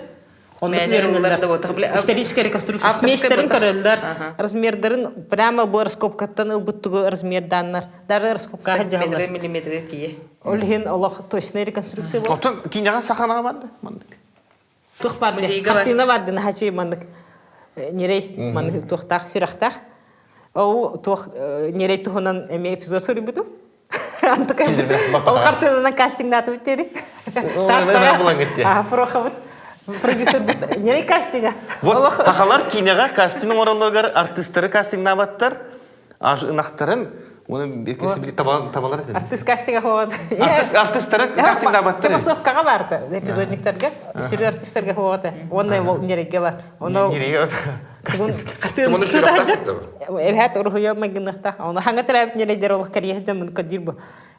Speaker 4: Ав-
Speaker 2: Историческая реконструкция. көрілдер.
Speaker 4: ага.
Speaker 2: Размердерін прямо бұл раскопкаттан ылбыттығы размерданнар. Даже раскопка хаджалар.
Speaker 4: миллиметр кие.
Speaker 2: Ол хин олох точная реконструкция бол.
Speaker 1: Отон киняга саханаға барды. мандык.
Speaker 2: Тух. Картина бар дина хачи мандык. Нерей мандык тухтах сюрахтах. Ол тух нерей тухунан эме эпизод. Ол картинанан
Speaker 1: булан кетти.
Speaker 2: А, прохабыт. Продюсер бит. Нерей кастинга.
Speaker 1: Вот тахалар киняга кастинг оралларгар артисттары кастинг набаттар. Аж ынактарын уны бекеси били табалар этен.
Speaker 2: артист кастинга хогат.
Speaker 1: Артист артисттары кастинг набаттар.
Speaker 2: Томасовкага барды. Эпизодниктерге. Сүрү артисттерге хогат. Ондай бол нерейге бар. Оны
Speaker 1: Нереге кастинг.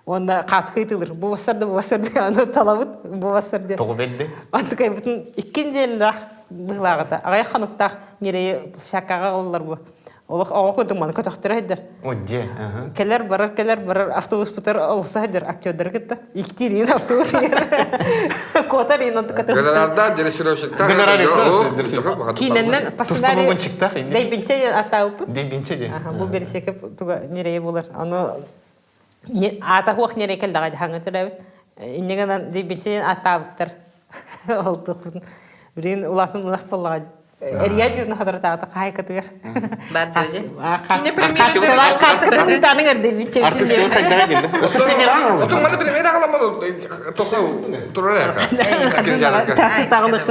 Speaker 2: Онда каскайтылыр. Бу басарды бу басарды аны талабыт бу басарды.
Speaker 1: Тогу бедде.
Speaker 2: Антыкай бүтүн иккенделдах быглагата. Агай хануктах нерей шакага кылдылар бу. Олох ого көтүң маны көтөктөр.
Speaker 1: Оде. ага.
Speaker 2: Келер барар, келер барар, автобус бутар олса хайдар актёрдер кетти. Иктирин автобус. Котар ин катар.
Speaker 3: Генералда дирижировщиктар.
Speaker 1: Генералиттер, дирижировщик.
Speaker 2: Киненнен
Speaker 1: инде.
Speaker 2: Дейбинче атауп.
Speaker 1: Дебинче де.
Speaker 2: Бу берсеке туга нерее булар. Аны ата хуак нерее кел дага ханга турабыт. Иннегенан дейбинче атауптар. Ол тухун. Бирин улатын улах боллага. Эрия жуна хадрата ата кай катыр.
Speaker 4: Бар дөзе.
Speaker 2: Кине
Speaker 4: Кине премьер
Speaker 2: премьер. Кас катыр таның ер дейбинче.
Speaker 1: Артистка сайда келди. Осы премьера
Speaker 3: Отун мана турара.
Speaker 2: Тагылык.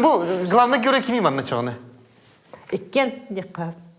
Speaker 1: Бу главный герой кими манна.
Speaker 2: Иккен.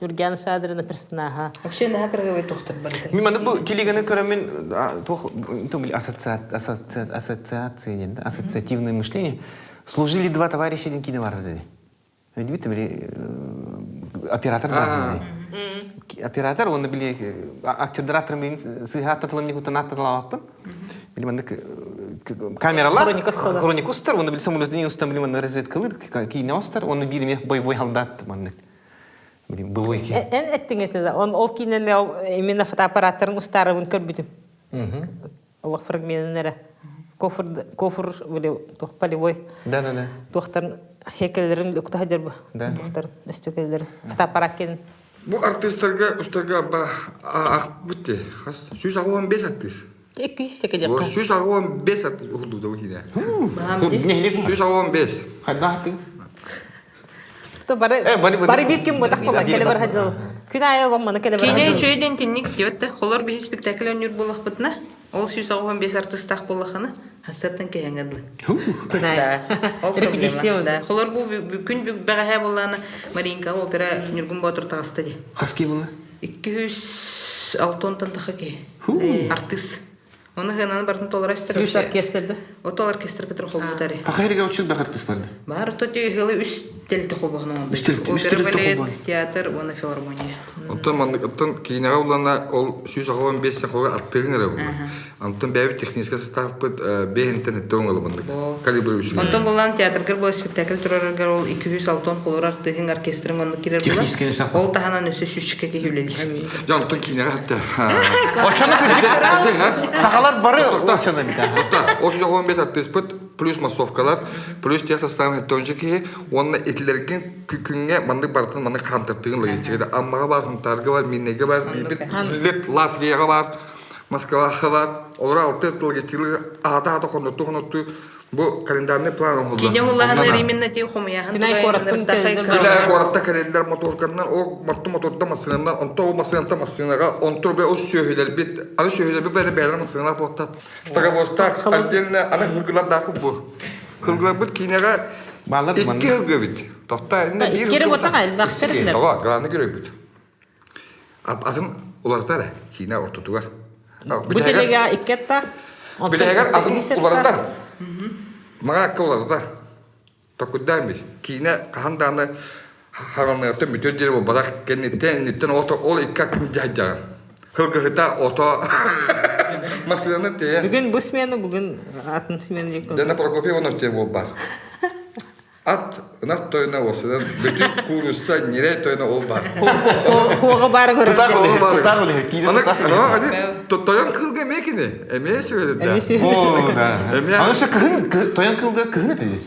Speaker 2: Нурган Шадрина персонаха.
Speaker 4: Вообще на хакрыгавый тухтар барды.
Speaker 1: Мимо на бу килиганы корамен а, тух тумли ассоциации нет, ассоциативное мышление. Служили два товарища один киноварды. Видите, были оператор барды. Оператор, он был актер-дратор, сыгат атылым не хутанат атылаваппын. Білмендік камералар
Speaker 2: хроникустар,
Speaker 1: оны білсам, оны білсам, оны білсам, оны білсам, оны білсам, оны білсам, оны білсам, оны білсам, оны білсам, оны был ойки.
Speaker 2: Эн э, эттің эті да. Ол кейінен ол э, именно фотоаппараттарын ұстары бұн көрбітім. Олық фрагментін әрі. Кофр, кофр, біле, тоқ полевой.
Speaker 1: Да, да, да.
Speaker 2: Тоқтарын хекелерін үктахадер бұ.
Speaker 1: Да.
Speaker 2: Тоқтарын үстекелерін. Фотоаппарат кенін.
Speaker 3: Бұл артистерге ұстарға ба ақ бітті. хас сөз ағуан бес артист.
Speaker 2: Екі жүз
Speaker 3: теке
Speaker 2: деп.
Speaker 3: Сөз ағуан бес артист ұғылды да
Speaker 1: өкейді.
Speaker 3: Сөз ағуан бес.
Speaker 1: Қайда ақтың?
Speaker 2: То бары
Speaker 1: бары-
Speaker 2: ботак келе бар хадил. Күн келе бар.
Speaker 4: Спектакль. Ол бес. Хастаттан
Speaker 2: Репетиция.
Speaker 4: Маринка опера Нюргун Батыр тағысты де.
Speaker 1: Хаски була.
Speaker 4: 206 тантаха ке. Артист. Оны гынан бартын толар астыр.
Speaker 2: Плюс оркестрді.
Speaker 4: Ото оркестр кытыр хол бутари.
Speaker 1: Пахайрга учил бахартыс барды.
Speaker 4: Бар хол бахна. театр, оны филармония.
Speaker 3: Оттон кинега улана ол сүз агуан бес сахога артыгын ара. Антон бәби технический состав бит бехентен төңөл мандык. Калибр үсү.
Speaker 4: Онтон болан театр кер бу спектакль турарга ол 206 холор артыгын оркестрын онды кирер була.
Speaker 1: Технический состав.
Speaker 4: Ол таханан өсө сүчке ке хүлели.
Speaker 3: Жан оттон кинега хатта.
Speaker 1: Очаны күнчик. Сахалар бары очаны
Speaker 3: сүз агуан бес артист бит плюс массовкалар, плюс тех составын төнжеки, онна итлерген күкүнгө мандык бартын мандык кантыртыгын логистикада аммага бар, хунтарга бар, миннеге бар, Латвияга бар, Москвага бар. Олар алты логистикалар ата ата кондурту кондурту бу календарный план олду.
Speaker 4: Кине улахан именно те хумяхан.
Speaker 2: Кинай кораттын телдер
Speaker 3: Килә коратта календар моторканнан о моторда машинанан онто о машинанта машинага онто бе сөйлер бит аны бе бәле бәле потта. Стага боста отдельно аны хылгылар да бу. Хылгылар бит кинега
Speaker 1: Балар
Speaker 3: Икки
Speaker 1: ман.
Speaker 3: хылгы бит. Тохта инде. Тога граны көрөй бит. Ап атын улар тара кина ортотугар.
Speaker 2: Бу телеге иккетта.
Speaker 3: Билегер атын уларда. Мага кыларда. Токудан бис. Кина каханданы хаганны бүтөр дер бу бадак кеннеттен неттен ото ол икка ким жажа. Хылгыта ото Масыланы те.
Speaker 2: Бүгүн бу смена, бүгүн атын смена жек.
Speaker 3: Дена Прокопьевна те. Ат ынак тойна осыдан бүтүн курусса тойна ол бар. Тойон кылга. Эме
Speaker 1: тоян.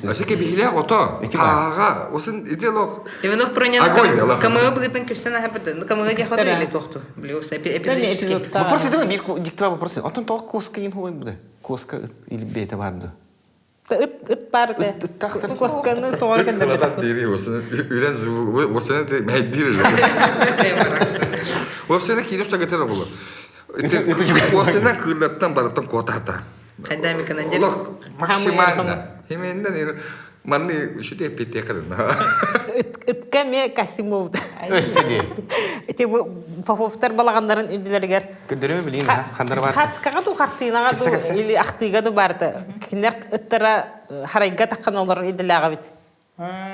Speaker 3: Ашеке бихиле ото. Осын иделок.
Speaker 4: Иванов камыга быгытын. Камыга тохту.
Speaker 1: Вопрос идем, бир диктова вопрос. Антон тог коска ин хуй буде. Коска или бета барды.
Speaker 2: Ыт ыт
Speaker 1: ыт тахтар.
Speaker 2: Косканы тоғар кендер.
Speaker 3: Кыладак бери осын. Үлен звук. Осын те мәйдир. Гетер кылаттан бараттан котата. Максимально. Манны шуте пете.
Speaker 2: Ытка ме Касимов.
Speaker 1: Өссиде.
Speaker 2: Эти Поповтар балаганнарын үдүлергер.
Speaker 1: Көдөрөмө билин, хандар бар.
Speaker 2: Хацкага ду
Speaker 1: кепсе.
Speaker 2: ду или ахтыйга ду барды. Кинер ыттара харайга таккан олар иделага бит.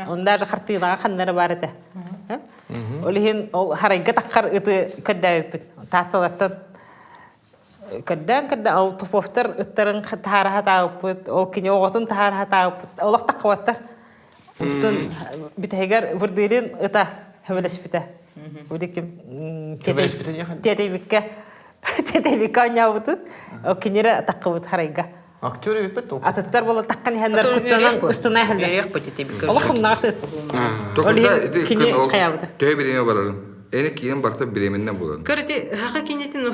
Speaker 2: Онда же хартыйнага ханнары бар эте. Олихин ол харайга таккар ыты көддөйүп бит. Таталаттан Каддан кадда ол Поповтар ыттарын тахара хатааппыт, ол кине оғотун тахара хатааппыт. Олақ таққабаттар. Уттун битегер вурдырин ыта хевелес бите. Удиким
Speaker 1: Хевелес бите яхан?
Speaker 2: тетебикке тетебикке оняабытыт. Ол кинере таққабыт харайга.
Speaker 1: Актер өпөт топ.
Speaker 2: Атыттар бола таққан хәндер куттанан хәлдер.
Speaker 4: Берек пати тебе.
Speaker 2: Олахым нағсы.
Speaker 3: Токуда
Speaker 2: Олихин кине
Speaker 3: ол
Speaker 2: қаябыты.
Speaker 3: төй биреме барарын. Эни кийин барта биременнен болон.
Speaker 4: Көрөти хака кинетин.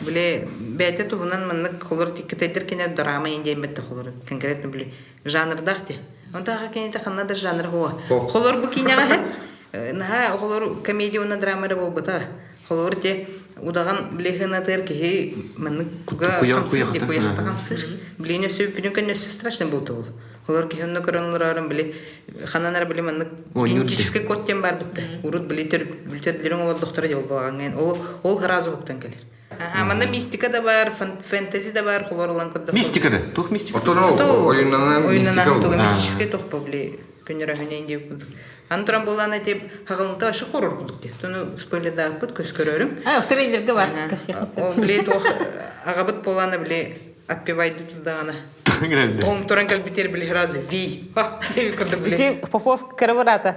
Speaker 4: Биле туһунан холор кине драма холор. Конкретно биле. Онда хака кинете ханнада жанр хуа. Холор бу киняга. Наха холор комедия уна драма да болбата. Холор те удаган биле хына тер ки маннык куга
Speaker 1: Куя-
Speaker 4: камсы
Speaker 1: куя
Speaker 4: ди
Speaker 1: хата.
Speaker 4: куя хата
Speaker 1: Ага.
Speaker 4: камсы. Биле не сөп бүнүн кенне страшно болду ол. Холор хынна көрөнлөрөн биле хананар биле
Speaker 1: нюрди.
Speaker 4: генетический код тем бар битте. Урут билетер билетерлерин ол доктора жол баган. Ол ол харазы хоктан келер. Ага, мында мистика да бар, фэнтези да бар, холор улан кодда.
Speaker 1: Мистикада, тух мистика.
Speaker 3: Отоно оюннан мистика
Speaker 4: Ойнанан мистический тох побли. Күнөрө хүнэ инде кудук. Антран булана тип хагалынта ашы хорор кудук те. Туну спойлерда апыт көз көрөрүм.
Speaker 2: А, авторлерге бар. Кашсех.
Speaker 4: Ол биле тох агабыт болана биле отпевайды тудагана.
Speaker 1: Грэнде.
Speaker 4: Том туран кал битер биле харазы ви.
Speaker 2: Ити Попов кырыбырата.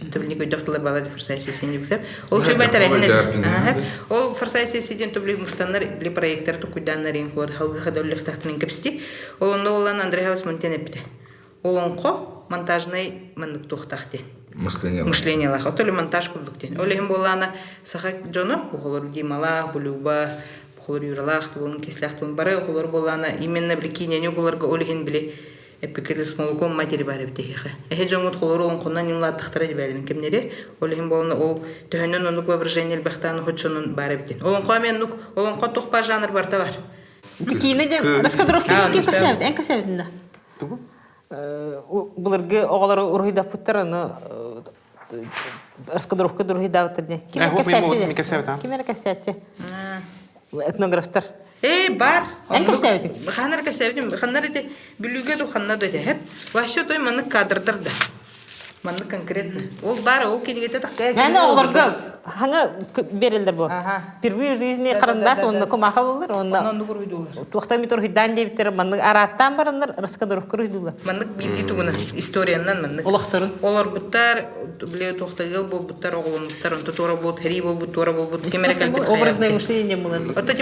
Speaker 4: Көй докторлар балады форсайт сессия не битеп. Ол чөй байтар
Speaker 3: Ол.
Speaker 4: Ол форсайт сессияден төбли мустаннар биле проекттер тукуйданнар ин хлор халгы хадоллих тахтын кепсти. Олонда олан Андрей Хаус Монтенепте. Олонко монтажный маннык тухтахти.
Speaker 3: Мышление.
Speaker 4: мышление лах. Отоле монтаж курдук ден. Олехим болана саха джоно, бухолор димала, булюба, бухолор юралах, тулун кислях, тулун бары, бухолор болана именно бли кинене буларга олехин бли эпикелес молоком матери бары битехе. Эхе жоңут холор олон куннан имла тахтара дибелин кемнере. Олехим болана ол төһөнөн онук воображение бахтан хочонун бары битен. Олон камен нук, олон катук па жанр барта бар.
Speaker 2: Тикине де раскадровки
Speaker 4: ну,
Speaker 2: касабит, эн касабитинда.
Speaker 1: Тугу?
Speaker 2: Буларга оголары урыйда путтар аны раскадровка дурыйда.
Speaker 1: Э, вот мы ему не касабит, а?
Speaker 2: Ким касабит? Этнографтар.
Speaker 4: Э, бар.
Speaker 2: Эн касабит.
Speaker 4: Ханар касабит. Ханар ду ханна хеп. Ващо той маны да. Маны конкретно. Ол бар, ол кенегете такка.
Speaker 2: Мәне оголарга ханга берилдер бу. Впервые в жизни карандаш онда комахалылар, онда
Speaker 4: Онон куруйдулар.
Speaker 2: Тухтами турыйдан дебиттер, маны араттан барындар раскадровка рыйдулар.
Speaker 4: Маны билди тугуна историянан маны.
Speaker 2: Олахтарын.
Speaker 4: Олар буттар, биле оголун буттар, онто тора бут, бут, бут, калбит.
Speaker 2: Образное мышление булар.
Speaker 4: Вот эти.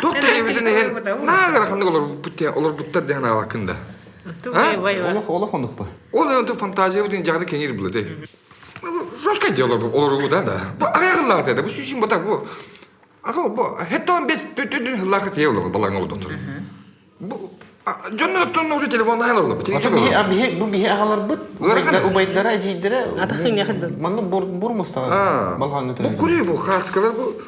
Speaker 3: Нагара ханды олар бутте, олар буттар деган алакында.
Speaker 1: Ондук бар.
Speaker 3: Ол енді фантазия деген жағы кеңер біледі. Жорстко дело олар бұл да да. Бұл аяғылағы деді. Бұл сүйсін бұта бұл. Ағыл бұл. Хеттон бес төтөдін хыллағы тие олар балаңа ол доктор. Бұл Жонна тонна уже телефон айлы олар.
Speaker 1: Ата бихе, а бихе, бу бихе агалар бут.
Speaker 3: Улар кана?
Speaker 1: Убайдара, ажидара.
Speaker 2: Ата хыня хыды.
Speaker 1: Манны бур бур
Speaker 3: А,
Speaker 1: мустага. Балган
Speaker 3: Бұл күрей бұл хатскалар бұл.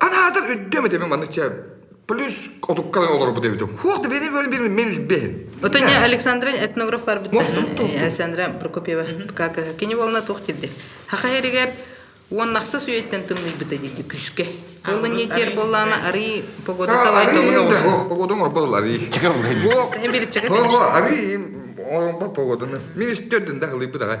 Speaker 3: Ана адар өддеме деме маны че плюс отуккалан олар бу дебитим. Хуак да мен
Speaker 4: не Александра этнограф бар
Speaker 3: тух, тух.
Speaker 4: Александра Прокопьева. Как кини болна тухтиде. Хахайригер он нахса суеттен тымный бита диди күскө. Ол не тер боллана ари погода талай
Speaker 3: да,
Speaker 4: осы.
Speaker 3: погодон ор болар ари.
Speaker 4: Biri çıkıp
Speaker 3: Хо, ари орон ба. Мен.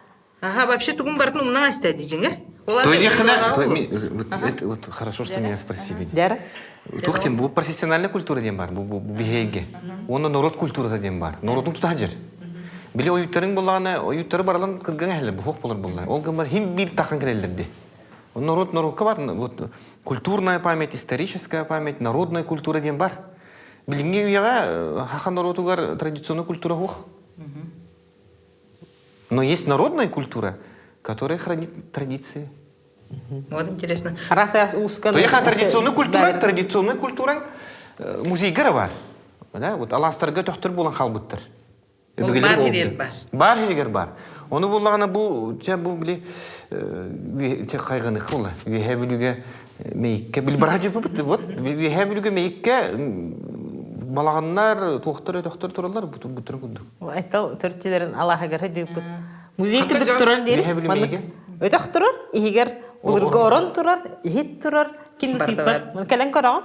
Speaker 4: Ага, вообще
Speaker 1: есть, хана- то ми- вот это вот хорошо, что меня спросили.
Speaker 2: Жара.
Speaker 1: Тухтин, бұл профессиональная культура дем бар, бұл бұл бихейге. Оны народ культурасы дем бар. Народың тута жер. Биле оюттарың болғаны, оюттары баралан кырган әлі, бұл хоқ болар болар. Ол гамар хим бир тақан керелдерді. Народ народқа бар, вот культурная память, историческая память, народная культура дем бар. Билинге уяға хахан народугар традиционный культура хоқ. Но есть народная культура, которая хранит традиции.
Speaker 4: Вот интересно.
Speaker 2: Раз раз ускан.
Speaker 1: То яха традиционный культура, традиционный культура музейгер бар. Да, вот аластарга тохтыр болан халбыттыр.
Speaker 4: Бар хирер бар.
Speaker 1: Бар хирер бар. Оны боллагана бу че бу биле те кайгыны кыла. Вихе билүгө мейикке бил бара жеп бит. Вот вихе билүгө мейикке балаганнар тохтыр тохтыр туралар бутыр күндүк.
Speaker 2: Айтал төртчелерин Аллаха гар хадып. Музей
Speaker 3: жагы?
Speaker 2: турар
Speaker 1: билмейге.
Speaker 2: Өтөх турар, игер улурга орон турар, ихит турар, кинди типпат. Мен келен караган.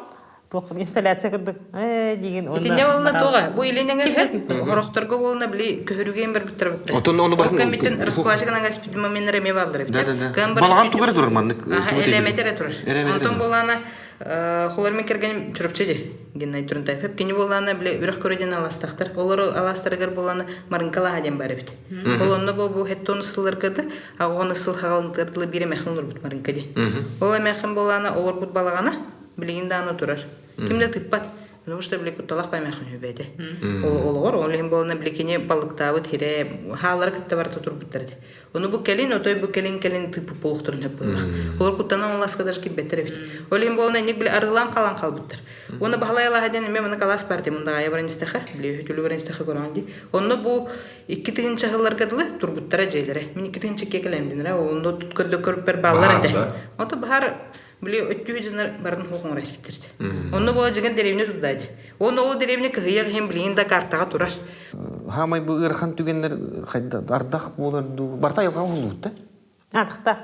Speaker 2: Тох инсталляция кырдык. Э деген онда.
Speaker 4: Итинне болна тога. Бу иленең
Speaker 2: Кимде
Speaker 4: хеп. Хорохторго болна били көһөрүгөн бер биттер битте.
Speaker 1: Отон оны батын-
Speaker 4: Комитет раскладчыгынан гаспит момент реме балдыр.
Speaker 1: Да, да, да. Балаган тугары турар маннык,
Speaker 4: Ага,
Speaker 1: тугаты
Speaker 4: элеметер
Speaker 1: били.
Speaker 4: турар.
Speaker 1: Турар.
Speaker 4: болана холор мекерген чурупчеди. Геннай Турунтаев. Хеп кини болана биле үрөх көрөден аластактар. Олар аластарыгар болана марынкала хаден бар бит. Олонно бу бу хеттон сыллар кыды. А оны сыл хагалындырлы бире мехнур бут марынкади. Ола мехин болана олар бут балагана билигинде аны турар. Кимде тыппат. Потому что биле кутталак паймахын хүбәде. Ол олгор олем болна билекене балыктабы тире халар кытта барта турбуттарди. Оны бу келин отой бу келин келин тыпы полуктурун хеп буйлак. Олар куттанан ласка даже кибеттер бит. Олем болна ник биле арылан калан калбыттар. Оны бахалайла хаден мен мына калас парти мында аябран истеха, биле хүтүлү баран истеха коранди. Оны бу икки тигин чагылар кадылы турбуттара жейлере. Мен икки тигин чекке келем динре. Оны туткөдө көрүп бер баллар
Speaker 3: Бар, да.
Speaker 4: Ото бахар Били өттүү жинер барын хукун распиттерди. Онно бола жеген деревне тудайды. Оны ол деревне кыйыр хем билин да картага турар.
Speaker 1: Хамай бу ырхан түгеннер хайда ардах болар ду барта ялга болут да.
Speaker 2: Атыкта.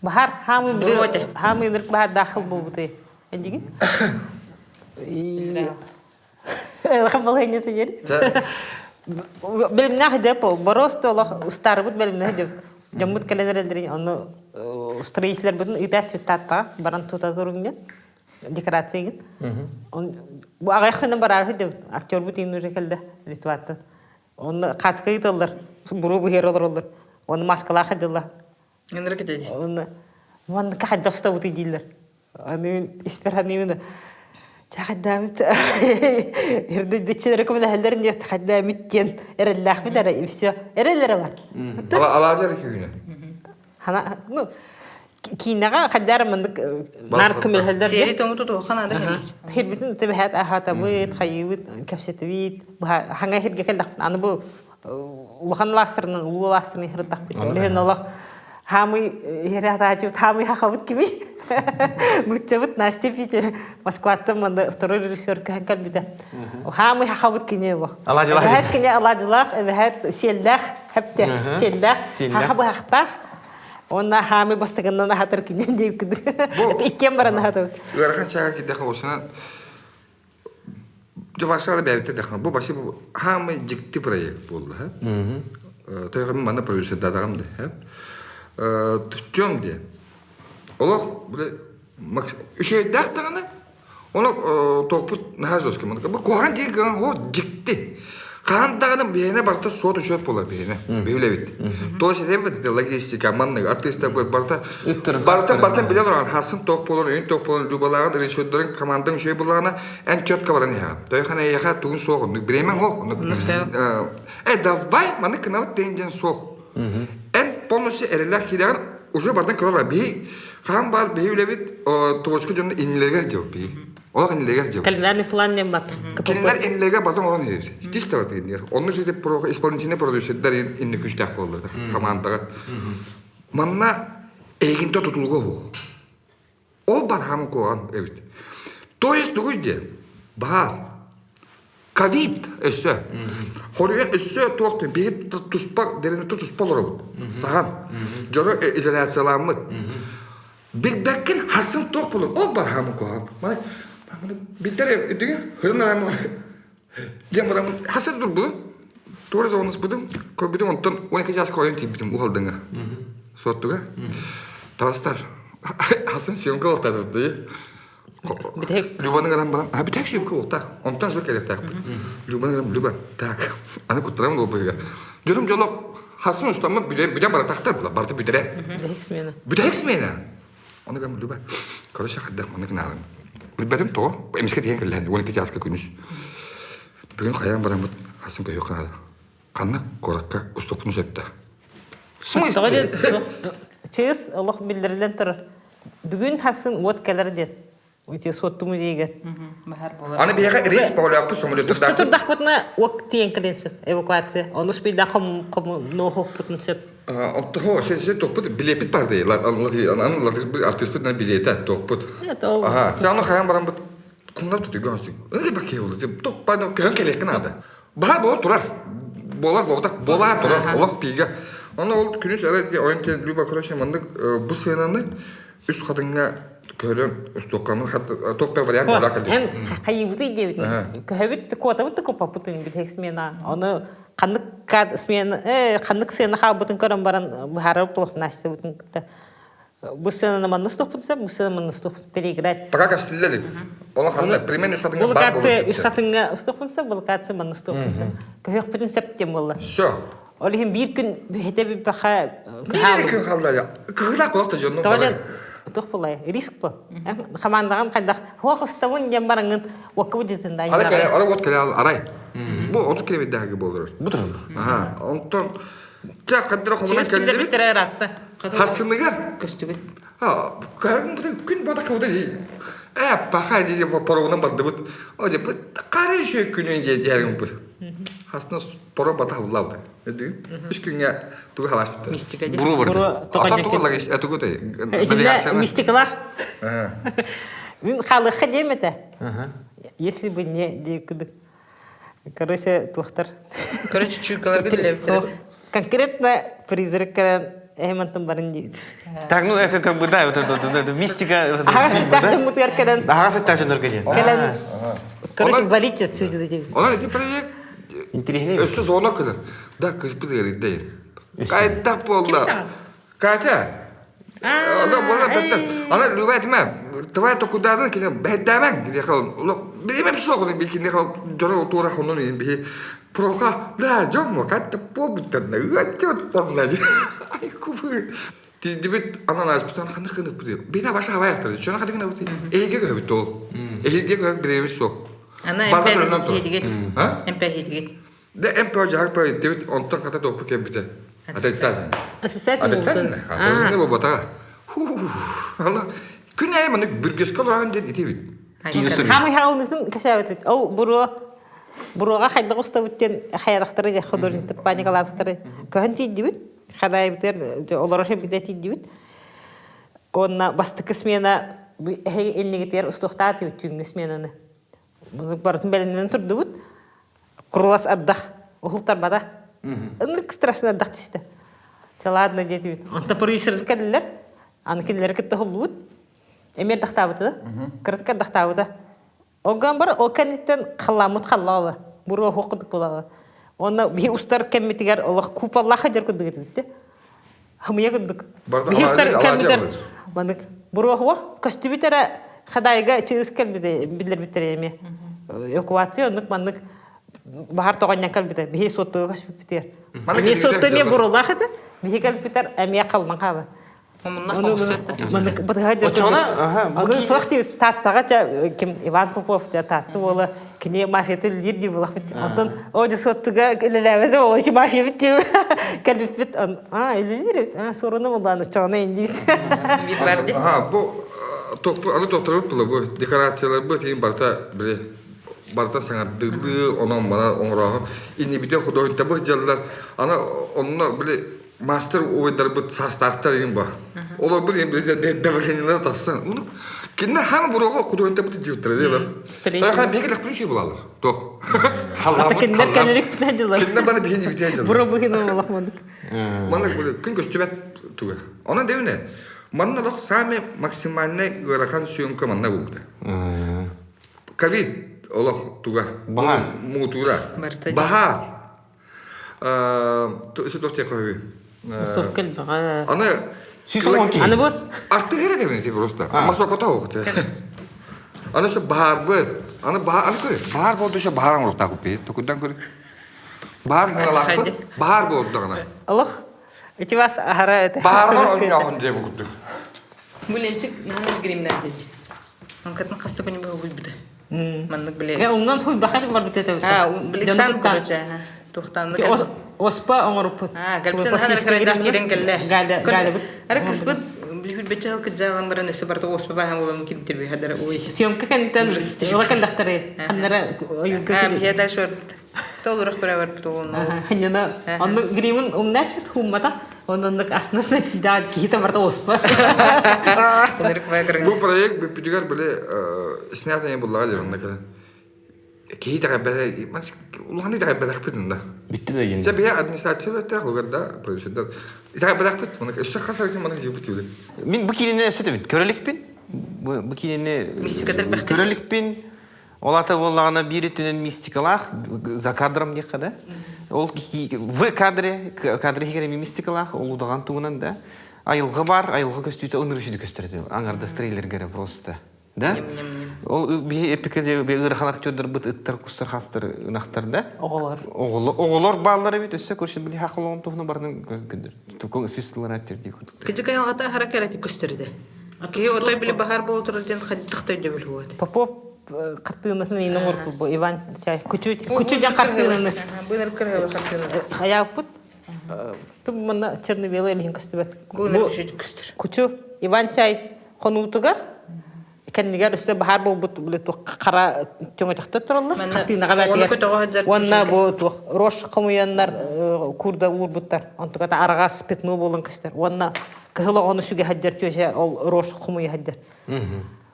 Speaker 2: Бахар хамы бир хамы нырк бахар дахыл болбуты. Эдиген. Рахам балайны тегер. Белимне хадеп ол боросто олох устары бут белимне хадеп. Жаммут календарендер оны строителер бутун итас биттатта баран тута туруңден декорацияген. Он бу агай хына барар хадеп актер бут ин уже келде литватты. Оны кацка италдар. Буру бу херолор олар. Оны маскала хадылар.
Speaker 4: Энер кетеди.
Speaker 2: Оны ван кахад доста бут идиллер. Аны исперханымын. Тахадамит. Ирде көмө хәлләрен дә тахадамит тен. Эреллах бит ара и все. Эрелләре бар.
Speaker 3: Ала алажар күйүнө.
Speaker 2: Хана ну кинага хәлләр мындык нар көмө хәлләр
Speaker 4: Сери тому туту хана да.
Speaker 2: Хирбитин тибәһәт ахата бит, хайбит, капсетвит, ханга хирге келдек. Аны бу улхан ластрын, улу ластрын хирдак бит. Лehen Аллах хамы хирата ачып хамы хахабыт кими. Мучабыт Настя Питер Москватта мында второй режиссер кәһәкәл бит. Хамы хахабыт кине бу.
Speaker 1: Аладжылах
Speaker 2: Бәһәт кине аладжылах, бәһәт селлах, хәптә селлах,
Speaker 1: Селлах.
Speaker 2: хахабы хахта. Онна хамы бастыгыннан хатыр кине дип киде. Иккен баран хатыр.
Speaker 3: Ырхан чага киде холосана. Жабашара бәбите дахна. Бу башы бу хамы жикти проект болду, ха? Э, Тойга мен мана продюсер дадагам да, ха? Э, түчөм де. Олох биле үшөй дактаганы. Оны топут нахажоске мына. Бу коган деген о жикти. Каандагының бейне барта сот үшөп болар бейне. Бейле бит. То шеде бит логистика манны артистер бит барта.
Speaker 1: Үттірін,
Speaker 3: Барта биле турган хасын ток болон, өн ток болон любалаган решөттөрүн команданың шөй булгана эн чөткө баран я. Тойхана яха тугун согун. Бремен хох. Э давай маны кынават денген сох. Полностью эрелер кидеген уже бардан көрөр би. Хам бар жөнүндө жеп би. Олар жеп.
Speaker 2: календарный план не бат
Speaker 3: Кинилер инлеге бардым орон бар жерде исполнительный болду. Командага. Манна эгинте тутулго. Ол бар хам эбит. То есть бар. Ковид өссө. Хорыган өссө тоқты бейт туспак дерене туспалыр. Саған. Жоро изоляцияланмыт. Билбеккин хасын тоқ болын. Ол бар хам коан. Мана мана биттер үдүгө хырнарам. Демарам хасын дур бұл. Тура зонус будым. Көбүдүм онтон 12 жас коюн тибитим ухалдыңа. Соттуга. Талстар. Хасын сьемка олтады.
Speaker 2: Битек.
Speaker 3: Любаның арам барам. А битек сьемка олтак. Онтон жо керек так. Любаның арам Люба. Так. Аны куттарам бол быга. Жүрүм жолок хасын устамы биле биле бара тактар була. Барды бидере.
Speaker 2: битек смена
Speaker 3: Битек смена. Оны гам Люба. Короче хаддак маны кналым. Билбедим то. Эмиске деген келген. 12 жаска күнүш. Бүгүн каян барам бут. Хасын көйөк кнады. Канна коракка сөптө.
Speaker 2: Соға ден, чыз олық білдірілен тұр. Бүгін хасын от кәлір ден. Өте сотты музейге.
Speaker 4: Бахар болар.
Speaker 3: Аны бияга рейс баглап самолет
Speaker 2: Үсті тұрдақ бұтына от тиен кіленсіп, эвакуация. Оны үспейді қым қым ноғық бұтын сөп.
Speaker 3: Отто хо се се топпут билепит бар дей. Аны ла артист бит билета топпут.
Speaker 2: Это ол.
Speaker 3: Ага, саны хаян барам бит. Кумнар туту гонстик. Эй баке болду. Деп топпа да көн келек кнада. Бар боло турар. Болар болда бола турар. Олак пиге. Аны ол күнүс әрәт ойын тен Люба Кроше мандык бу сценаны үс кадыңга көрөн хат топпа вариант бола калды.
Speaker 2: Эн қайыбыты дейбіт. Көһөбіт көтабыт көпа бұтын бітек смена. Оны қанық кад смена, э қанық сені ха бұтын көрін баран бұхары бұлық насты. Бұл сценаны манны стоппынса, бұл сценаны манны стоппын переиграть.
Speaker 3: Пока как стилели. Ола ханна примерно
Speaker 2: Бұл
Speaker 3: бар
Speaker 2: қатынға стоппынса, бұл катсы манны стоппынса. Көһөк бұтын септем болды.
Speaker 3: Всё.
Speaker 2: Олихин бір күн бөхете бір баха
Speaker 3: kaldı ya. Kıhlak olsa canım.
Speaker 2: Тавален тух булай риск бу. Хамандаган кайдах хуак уставын дем бараңын уакы бутетін да.
Speaker 3: Hala kere, ara ot kere al, aray. Bu 30 kilometre daha gibi olur.
Speaker 1: Бұтырын.
Speaker 3: Aha, ondan ja kadra komuna
Speaker 2: Чес билер
Speaker 3: geldi.
Speaker 2: битер
Speaker 3: bu. O diye bu karın şu günün diye diyelim bu. Hasına poro bada havlavdı. Ne diyor? Üç gün ya tuğ havaş bitti.
Speaker 4: Мистика де.
Speaker 1: Бұру барды.
Speaker 2: Буру
Speaker 3: Ата
Speaker 2: мистикалар. Мен демете. Если бы не дейкудык. Короче, тухтар.
Speaker 4: Короче.
Speaker 2: Конкретно призраккан эмантын барын.
Speaker 1: Так, ну это как бы, да, вот это, вот это мистика. вот это
Speaker 2: Ага,
Speaker 1: фильм, да?
Speaker 2: сыттахтын мутуяркадан.
Speaker 1: Ага, сыттах жөндөр келген.
Speaker 2: Келен. Короче, валить отсюда.
Speaker 3: Kayıtta oldu.
Speaker 2: Kim
Speaker 3: Kayıtta. Ona bana better. Ana lüvet mi? Tavaya to kudadan ki ben demen gidiyor kalın. Ulan benim soğuk bir kindi kalın. Jora otura kanı kanı diyor. Bir de başa hava yaptı. Şuna kadar ne bu? Eğge göbü to. Eğge göbü bir de soğuk.
Speaker 4: Ана эмпе? Эмпе.
Speaker 3: Күнәй бүргескә
Speaker 2: кашабыт. Ол буру буруга хайда уставыттен хаярактары же художник паникалаттары. Көн тидибит. Хадай битер олар хем битет тидибит. Онна бастыкы смена хей эннигетер устуктаты түнгү сменаны. Буну бартын беленен турдубут. Курулас аддах. Ухултар бада. Ынрык страшно аддах дедибит. Анта продюсер. Аны. Эмер Оган бар, о кенеттен қаламыт қаллалы. Буру хоқыдық болалы. Оны би устар кеммитигер Аллах купаллаха жер Би устар
Speaker 3: алажы- алажы
Speaker 2: кеммитер.
Speaker 3: алыр.
Speaker 2: Мандык. Буру хуа костюбитера хадайга чыз келбиде билер битер эме. Эвакуация ондык мандык бахар тоғаннан калбита бихи соттуга кашпитер
Speaker 3: Мана
Speaker 2: бихи
Speaker 3: киргизер
Speaker 2: сотто ме
Speaker 3: жала.
Speaker 2: бурулах это бихи калбитер жа ким Иван Попов жа татты бола кине мафияты лидер ди булах бит. Антон оҗа соттуга келеләбеде ол чи мафия бит. Калбит бит. А. А, инди.
Speaker 3: Ага, bu токпу аны доктор бу бу декорациялар бу тиин барта бире барта мана инни бите художникта бу жаллар ана биле мастер ойдар бу састартар ин ба олар бир ин уну кине хам бурого художникта бу жибтер делер
Speaker 2: Строитель.
Speaker 3: Я хан бегелек плюши булалар тох
Speaker 2: Ата киндер кенерик җылар.
Speaker 3: кине бана
Speaker 2: мандык.
Speaker 3: Мана böyle күн туга. Манна лох саме максимальный гырахан съемка манна булды. Ковид олох туга.
Speaker 1: Bahar.
Speaker 3: Мутура. Э, то кови.
Speaker 2: Сов калбага.
Speaker 3: Ана
Speaker 1: Сүйсің ки.
Speaker 2: Аны бу
Speaker 3: Арты керек девне ти просто. Масо кота. Аны бахар аны көре. Бахар болду ше бахар аңлыкта купи. Токудан көре. Бахар аңлакты.
Speaker 4: Хайди.
Speaker 3: Бахар болду ана.
Speaker 2: Аллах. Эти вас ара это.
Speaker 3: Деп.
Speaker 4: Бүленчик наны. Анкатын
Speaker 2: умнан хуй бар. Оспа
Speaker 4: багыр.
Speaker 3: Бұл проект буллага деп анда кala. Кей тага бәле, ман уланы тага бәле хпитин да.
Speaker 1: Битти да.
Speaker 3: Се бия администрация тага лугар да продюсердар. Тага бәле хпит, мана өсө хасар жибит биле.
Speaker 1: Мен бұл кейіне сөйтемін, көрелікпен. Бұл кейіне
Speaker 4: Мистика тіл бәхті.
Speaker 1: көрелікпен. Ол ата болағына бір түнен мистикалақ, за кадром не қада. Ол в кадре, кадре хигере мистикалақ, ол удаған туынан да. Айылғы бар, айылғы көстүйті өнірішіді көстерді. Аңарда стрейлер кере просто. Да? Ол бе эпикеде бе ырхан актердер бит ыттар кустар хастар нахтар да.
Speaker 2: Оголор.
Speaker 1: Оголор, оголор баллары бит өсө көрсө биле хакылын туфна бардын көндүр. Тукон свистлар аттер ди күрдүк.
Speaker 4: Кыжы кайалгата харакерати көстөрдө. Ки отой биле бахар болу турден хаддыктай дөбүл хуат.
Speaker 2: Попов картынасын инен орпу бу Иван чай. Күчү күчү жан картынаны.
Speaker 4: Быйныр кыргы хартына.
Speaker 2: Хаяпут. Тум мана черно-белый лин
Speaker 4: көстөр.
Speaker 2: Күчү Иван чай конутугар. Кеннигер өстө бахар бол бут кара төңө тахта тураллар.
Speaker 4: Мәнә,
Speaker 2: Картынага
Speaker 4: оны көтөгө
Speaker 2: бәтер.
Speaker 4: хаджар
Speaker 2: Онна бу рош кымыяннар курда урбуттар. Онтуга та арагас петно болон кыстар. Онна кыһыла оны сүге хаджар чөшө ол рош кымыя хаджар.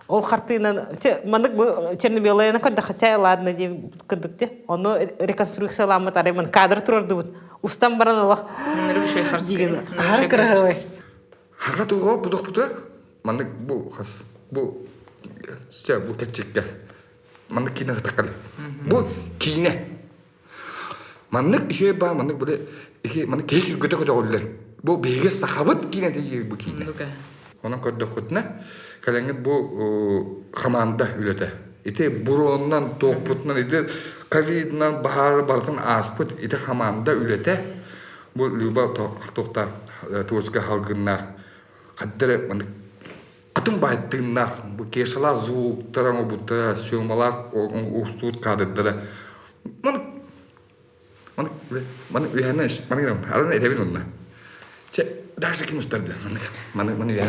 Speaker 2: Ол картина че манык бу черно-белый кодда хачай ладно деп кыдыкте. Оны реконструкцияламы таремын кадр турду бут. Устан баран Аллах.
Speaker 4: Нэр бүшөй харс.
Speaker 2: Диген. Ар кырагай.
Speaker 3: Хака туга будок бутар. Мана бу хас. Бу се бу кечикке. Мана кине такал. Бу кине. Маннык ише ба маннык буле ике мана кеш үгөтө көтө оллар. Бу беге сахабыт кине дейи бу кине.
Speaker 4: Нука.
Speaker 3: Onun kodda kutna kalangit bu hamamda ülete. İte burondan toğputnan ite Covid'dan bahar bardan aspıt ite hamamda ülete. Bu lüba toqta tuğuzga halgınnak. Kaddere manık atın bayttığınnak bu keşala zuğuktara o butta söğmalak ustut kadıdara. Manık manık manık üyene manık arana edebin onunla. Че, даже ким ustadı. Manık manık üyene.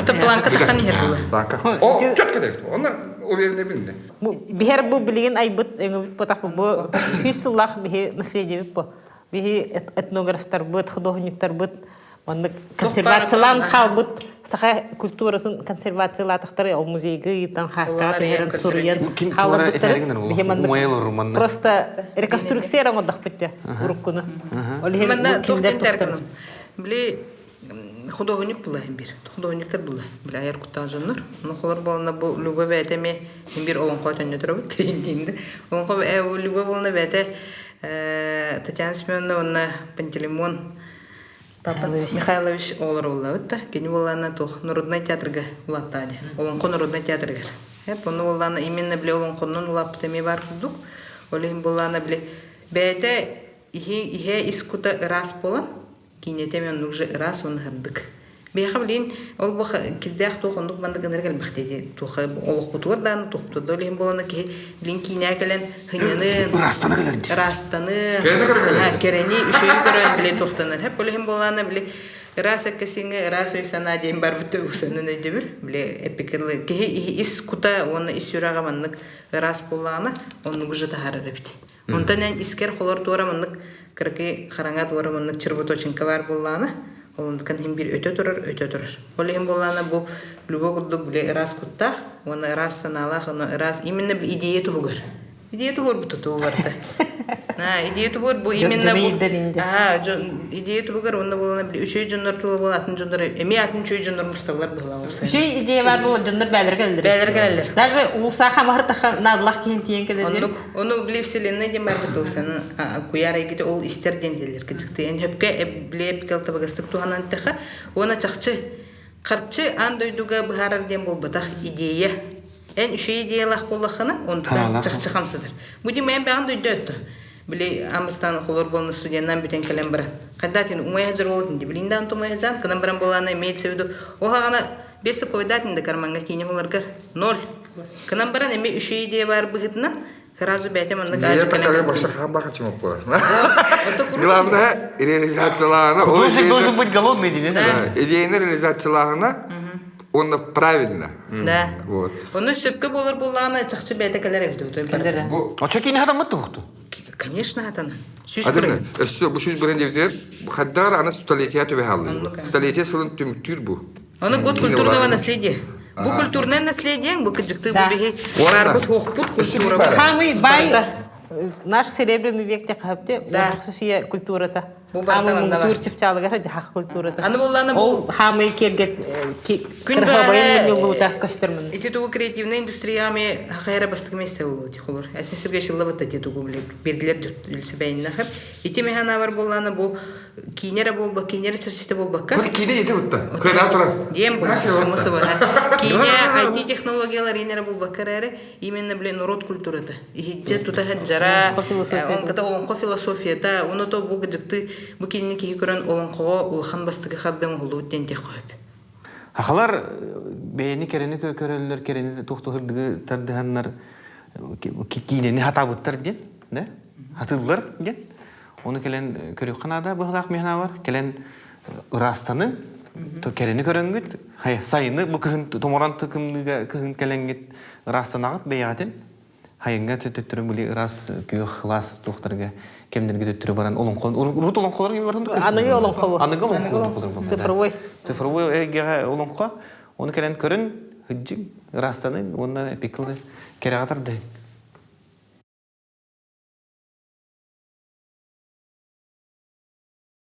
Speaker 4: Ата планка тахан хер була.
Speaker 3: Banka. O çok kadar. Ona o verine bindi.
Speaker 2: Бу бихер бу билген айбыт потак бу хүсүллах бихи наследие бу. Бихи этнографтар бут, художниктар бут. Онны консервациялан халбут саха культурасын консервациялатыктары ол музейге итан хаска
Speaker 4: эң
Speaker 2: сурьен
Speaker 1: романна.
Speaker 2: Просто реконструкция раңодах битте уруккуну.
Speaker 4: Біле художник була бир. Художниктар була. Біле аяр куттан жоннор. Ну холор болна бу любо бәте ме хем бир олон койтан нөтөр бу тейинде. Олон ко э любо болна бәте э Татьяна Семеновна Пантелеймон Папа Михайлович олар була бит. Кени болана тох Народный театрга улаттады. Олон ко Народный театрга. Хеп оны болана именно биле олон коннон улап теме бар олехин буллана биле бәйте ихе ихе искута рас болан кинете мен уже рас он хырдык Беха билин ол бах киддах ту хондук банда гэнэр гэл бахтеди туха олох бутуар дан тухту долин болана ки билин киня келен хыняны
Speaker 1: Растана келерди.
Speaker 4: растаны Ха, керени үшөй көрөн биле тухтанар хеп олин болана биле рас эккесиңе рас уйсана дейм бар бүтө усанын өдөбүр биле эпикерлы ки ис кута оны ис юрага маннык рас боллана оны уже тахарыр бит онтан эн искер холор туара маннык кырки хараңа туара маннык чырбуточинка бар боллана Олондукан хим бир өтө турар, өтө турар. Оле хим боллана бу любо кудду биле рас куттах, оны рас саналах, оны рас именно идея тугар. Идея тугар буту тугарта. На, идея бу именно
Speaker 2: Жон-
Speaker 4: бу.
Speaker 2: жон иден
Speaker 4: А, жон идея тугар онда боллана бил үшөй жондар тула бол атын жондар, эми атын чөй жондар мусталар
Speaker 2: идея бар бұл жындар бәлір келдір.
Speaker 4: Бәлер.
Speaker 2: Даже улса хамар таха надлах кейін тиен келдер.
Speaker 4: Оны биле вселенная дем бар бит усаны куяр эгите ол эн биле туханан таха она чакчы карчы ан дойдуга бахарар дем болбатах идея эн үшө идеялах боллахана хамсыдыр бу дим мен баан дойду өттү. Биле амыстан холор болны студиянан бүтен келем бара. Кандатин умай хажар болот инди билинде анту умай хажан кынан баран болана имеется в виду охагана бес поведатин да карманга кини холаргар ноль. Кынан эми үшө идея бар быгытынан сразу бәтем.
Speaker 3: Главное
Speaker 1: Художник должен быть голодный, дейді.
Speaker 3: Да, идейный реализацияларына он правильно.
Speaker 4: Да.
Speaker 3: Вот.
Speaker 4: Оны чакчы
Speaker 1: адамы тұқты?
Speaker 4: Конечно. Сүз
Speaker 3: sılın tümtür bu.
Speaker 4: Оны год культурного наследия. Бу культурное наследие, бу бу барбыт хохпут культура.
Speaker 2: бай наш серебряный
Speaker 4: Да.
Speaker 2: Суфия
Speaker 4: Бу банда бар.
Speaker 2: муңтур чыпчалыгара хақ культурата.
Speaker 4: Аны булланы бу
Speaker 2: хамы керге
Speaker 4: Күн
Speaker 2: кырхабайын
Speaker 4: бәрі-
Speaker 2: муңлута костюмын.
Speaker 4: Эти тугу креативная индустрия ми хакайра бастык месте булды холор. Әсен сирге шылла бат эти тугу биле белгилер илсе бәйнә хәп. Ити механа бар булланы бу кинере болба, кинере. Дем само
Speaker 3: так.
Speaker 4: собой. Кине IT технологиялар инер бул бакарары именно культурата. Ихиджа тута хаджара,
Speaker 2: философия.
Speaker 4: он ката олонқо философията, оны то бу бу кинини ки көрөн олонқого улхан бастыгы хаддым хулу ден те коюп.
Speaker 1: Ақалар бейні керені көрелер, керені тоқты хырдығы тардығанлар кейінені хатабыттар ден, да? Хатылар ден. Оны келен көрек қанада бұғылақ мехна бар, келен ырастаны, то керені көрінгіт, хай сайыны бұл кыхын томоран тұкымныға кыхын келенгіт ырастанағыт бейғатен, хайынға төттірі бұлі ырас күйіқ қылас тоқтарға кемдерге төттірі баран олонқон, урут олонқолар кеме бардың
Speaker 2: Анығы олонқо бұл.
Speaker 1: Анығы олонқо.
Speaker 2: Цифровой.
Speaker 1: Цифровой эгеға олонқо, оны келен көрін, хүджің, растаны, оны пикілді кереғатарды.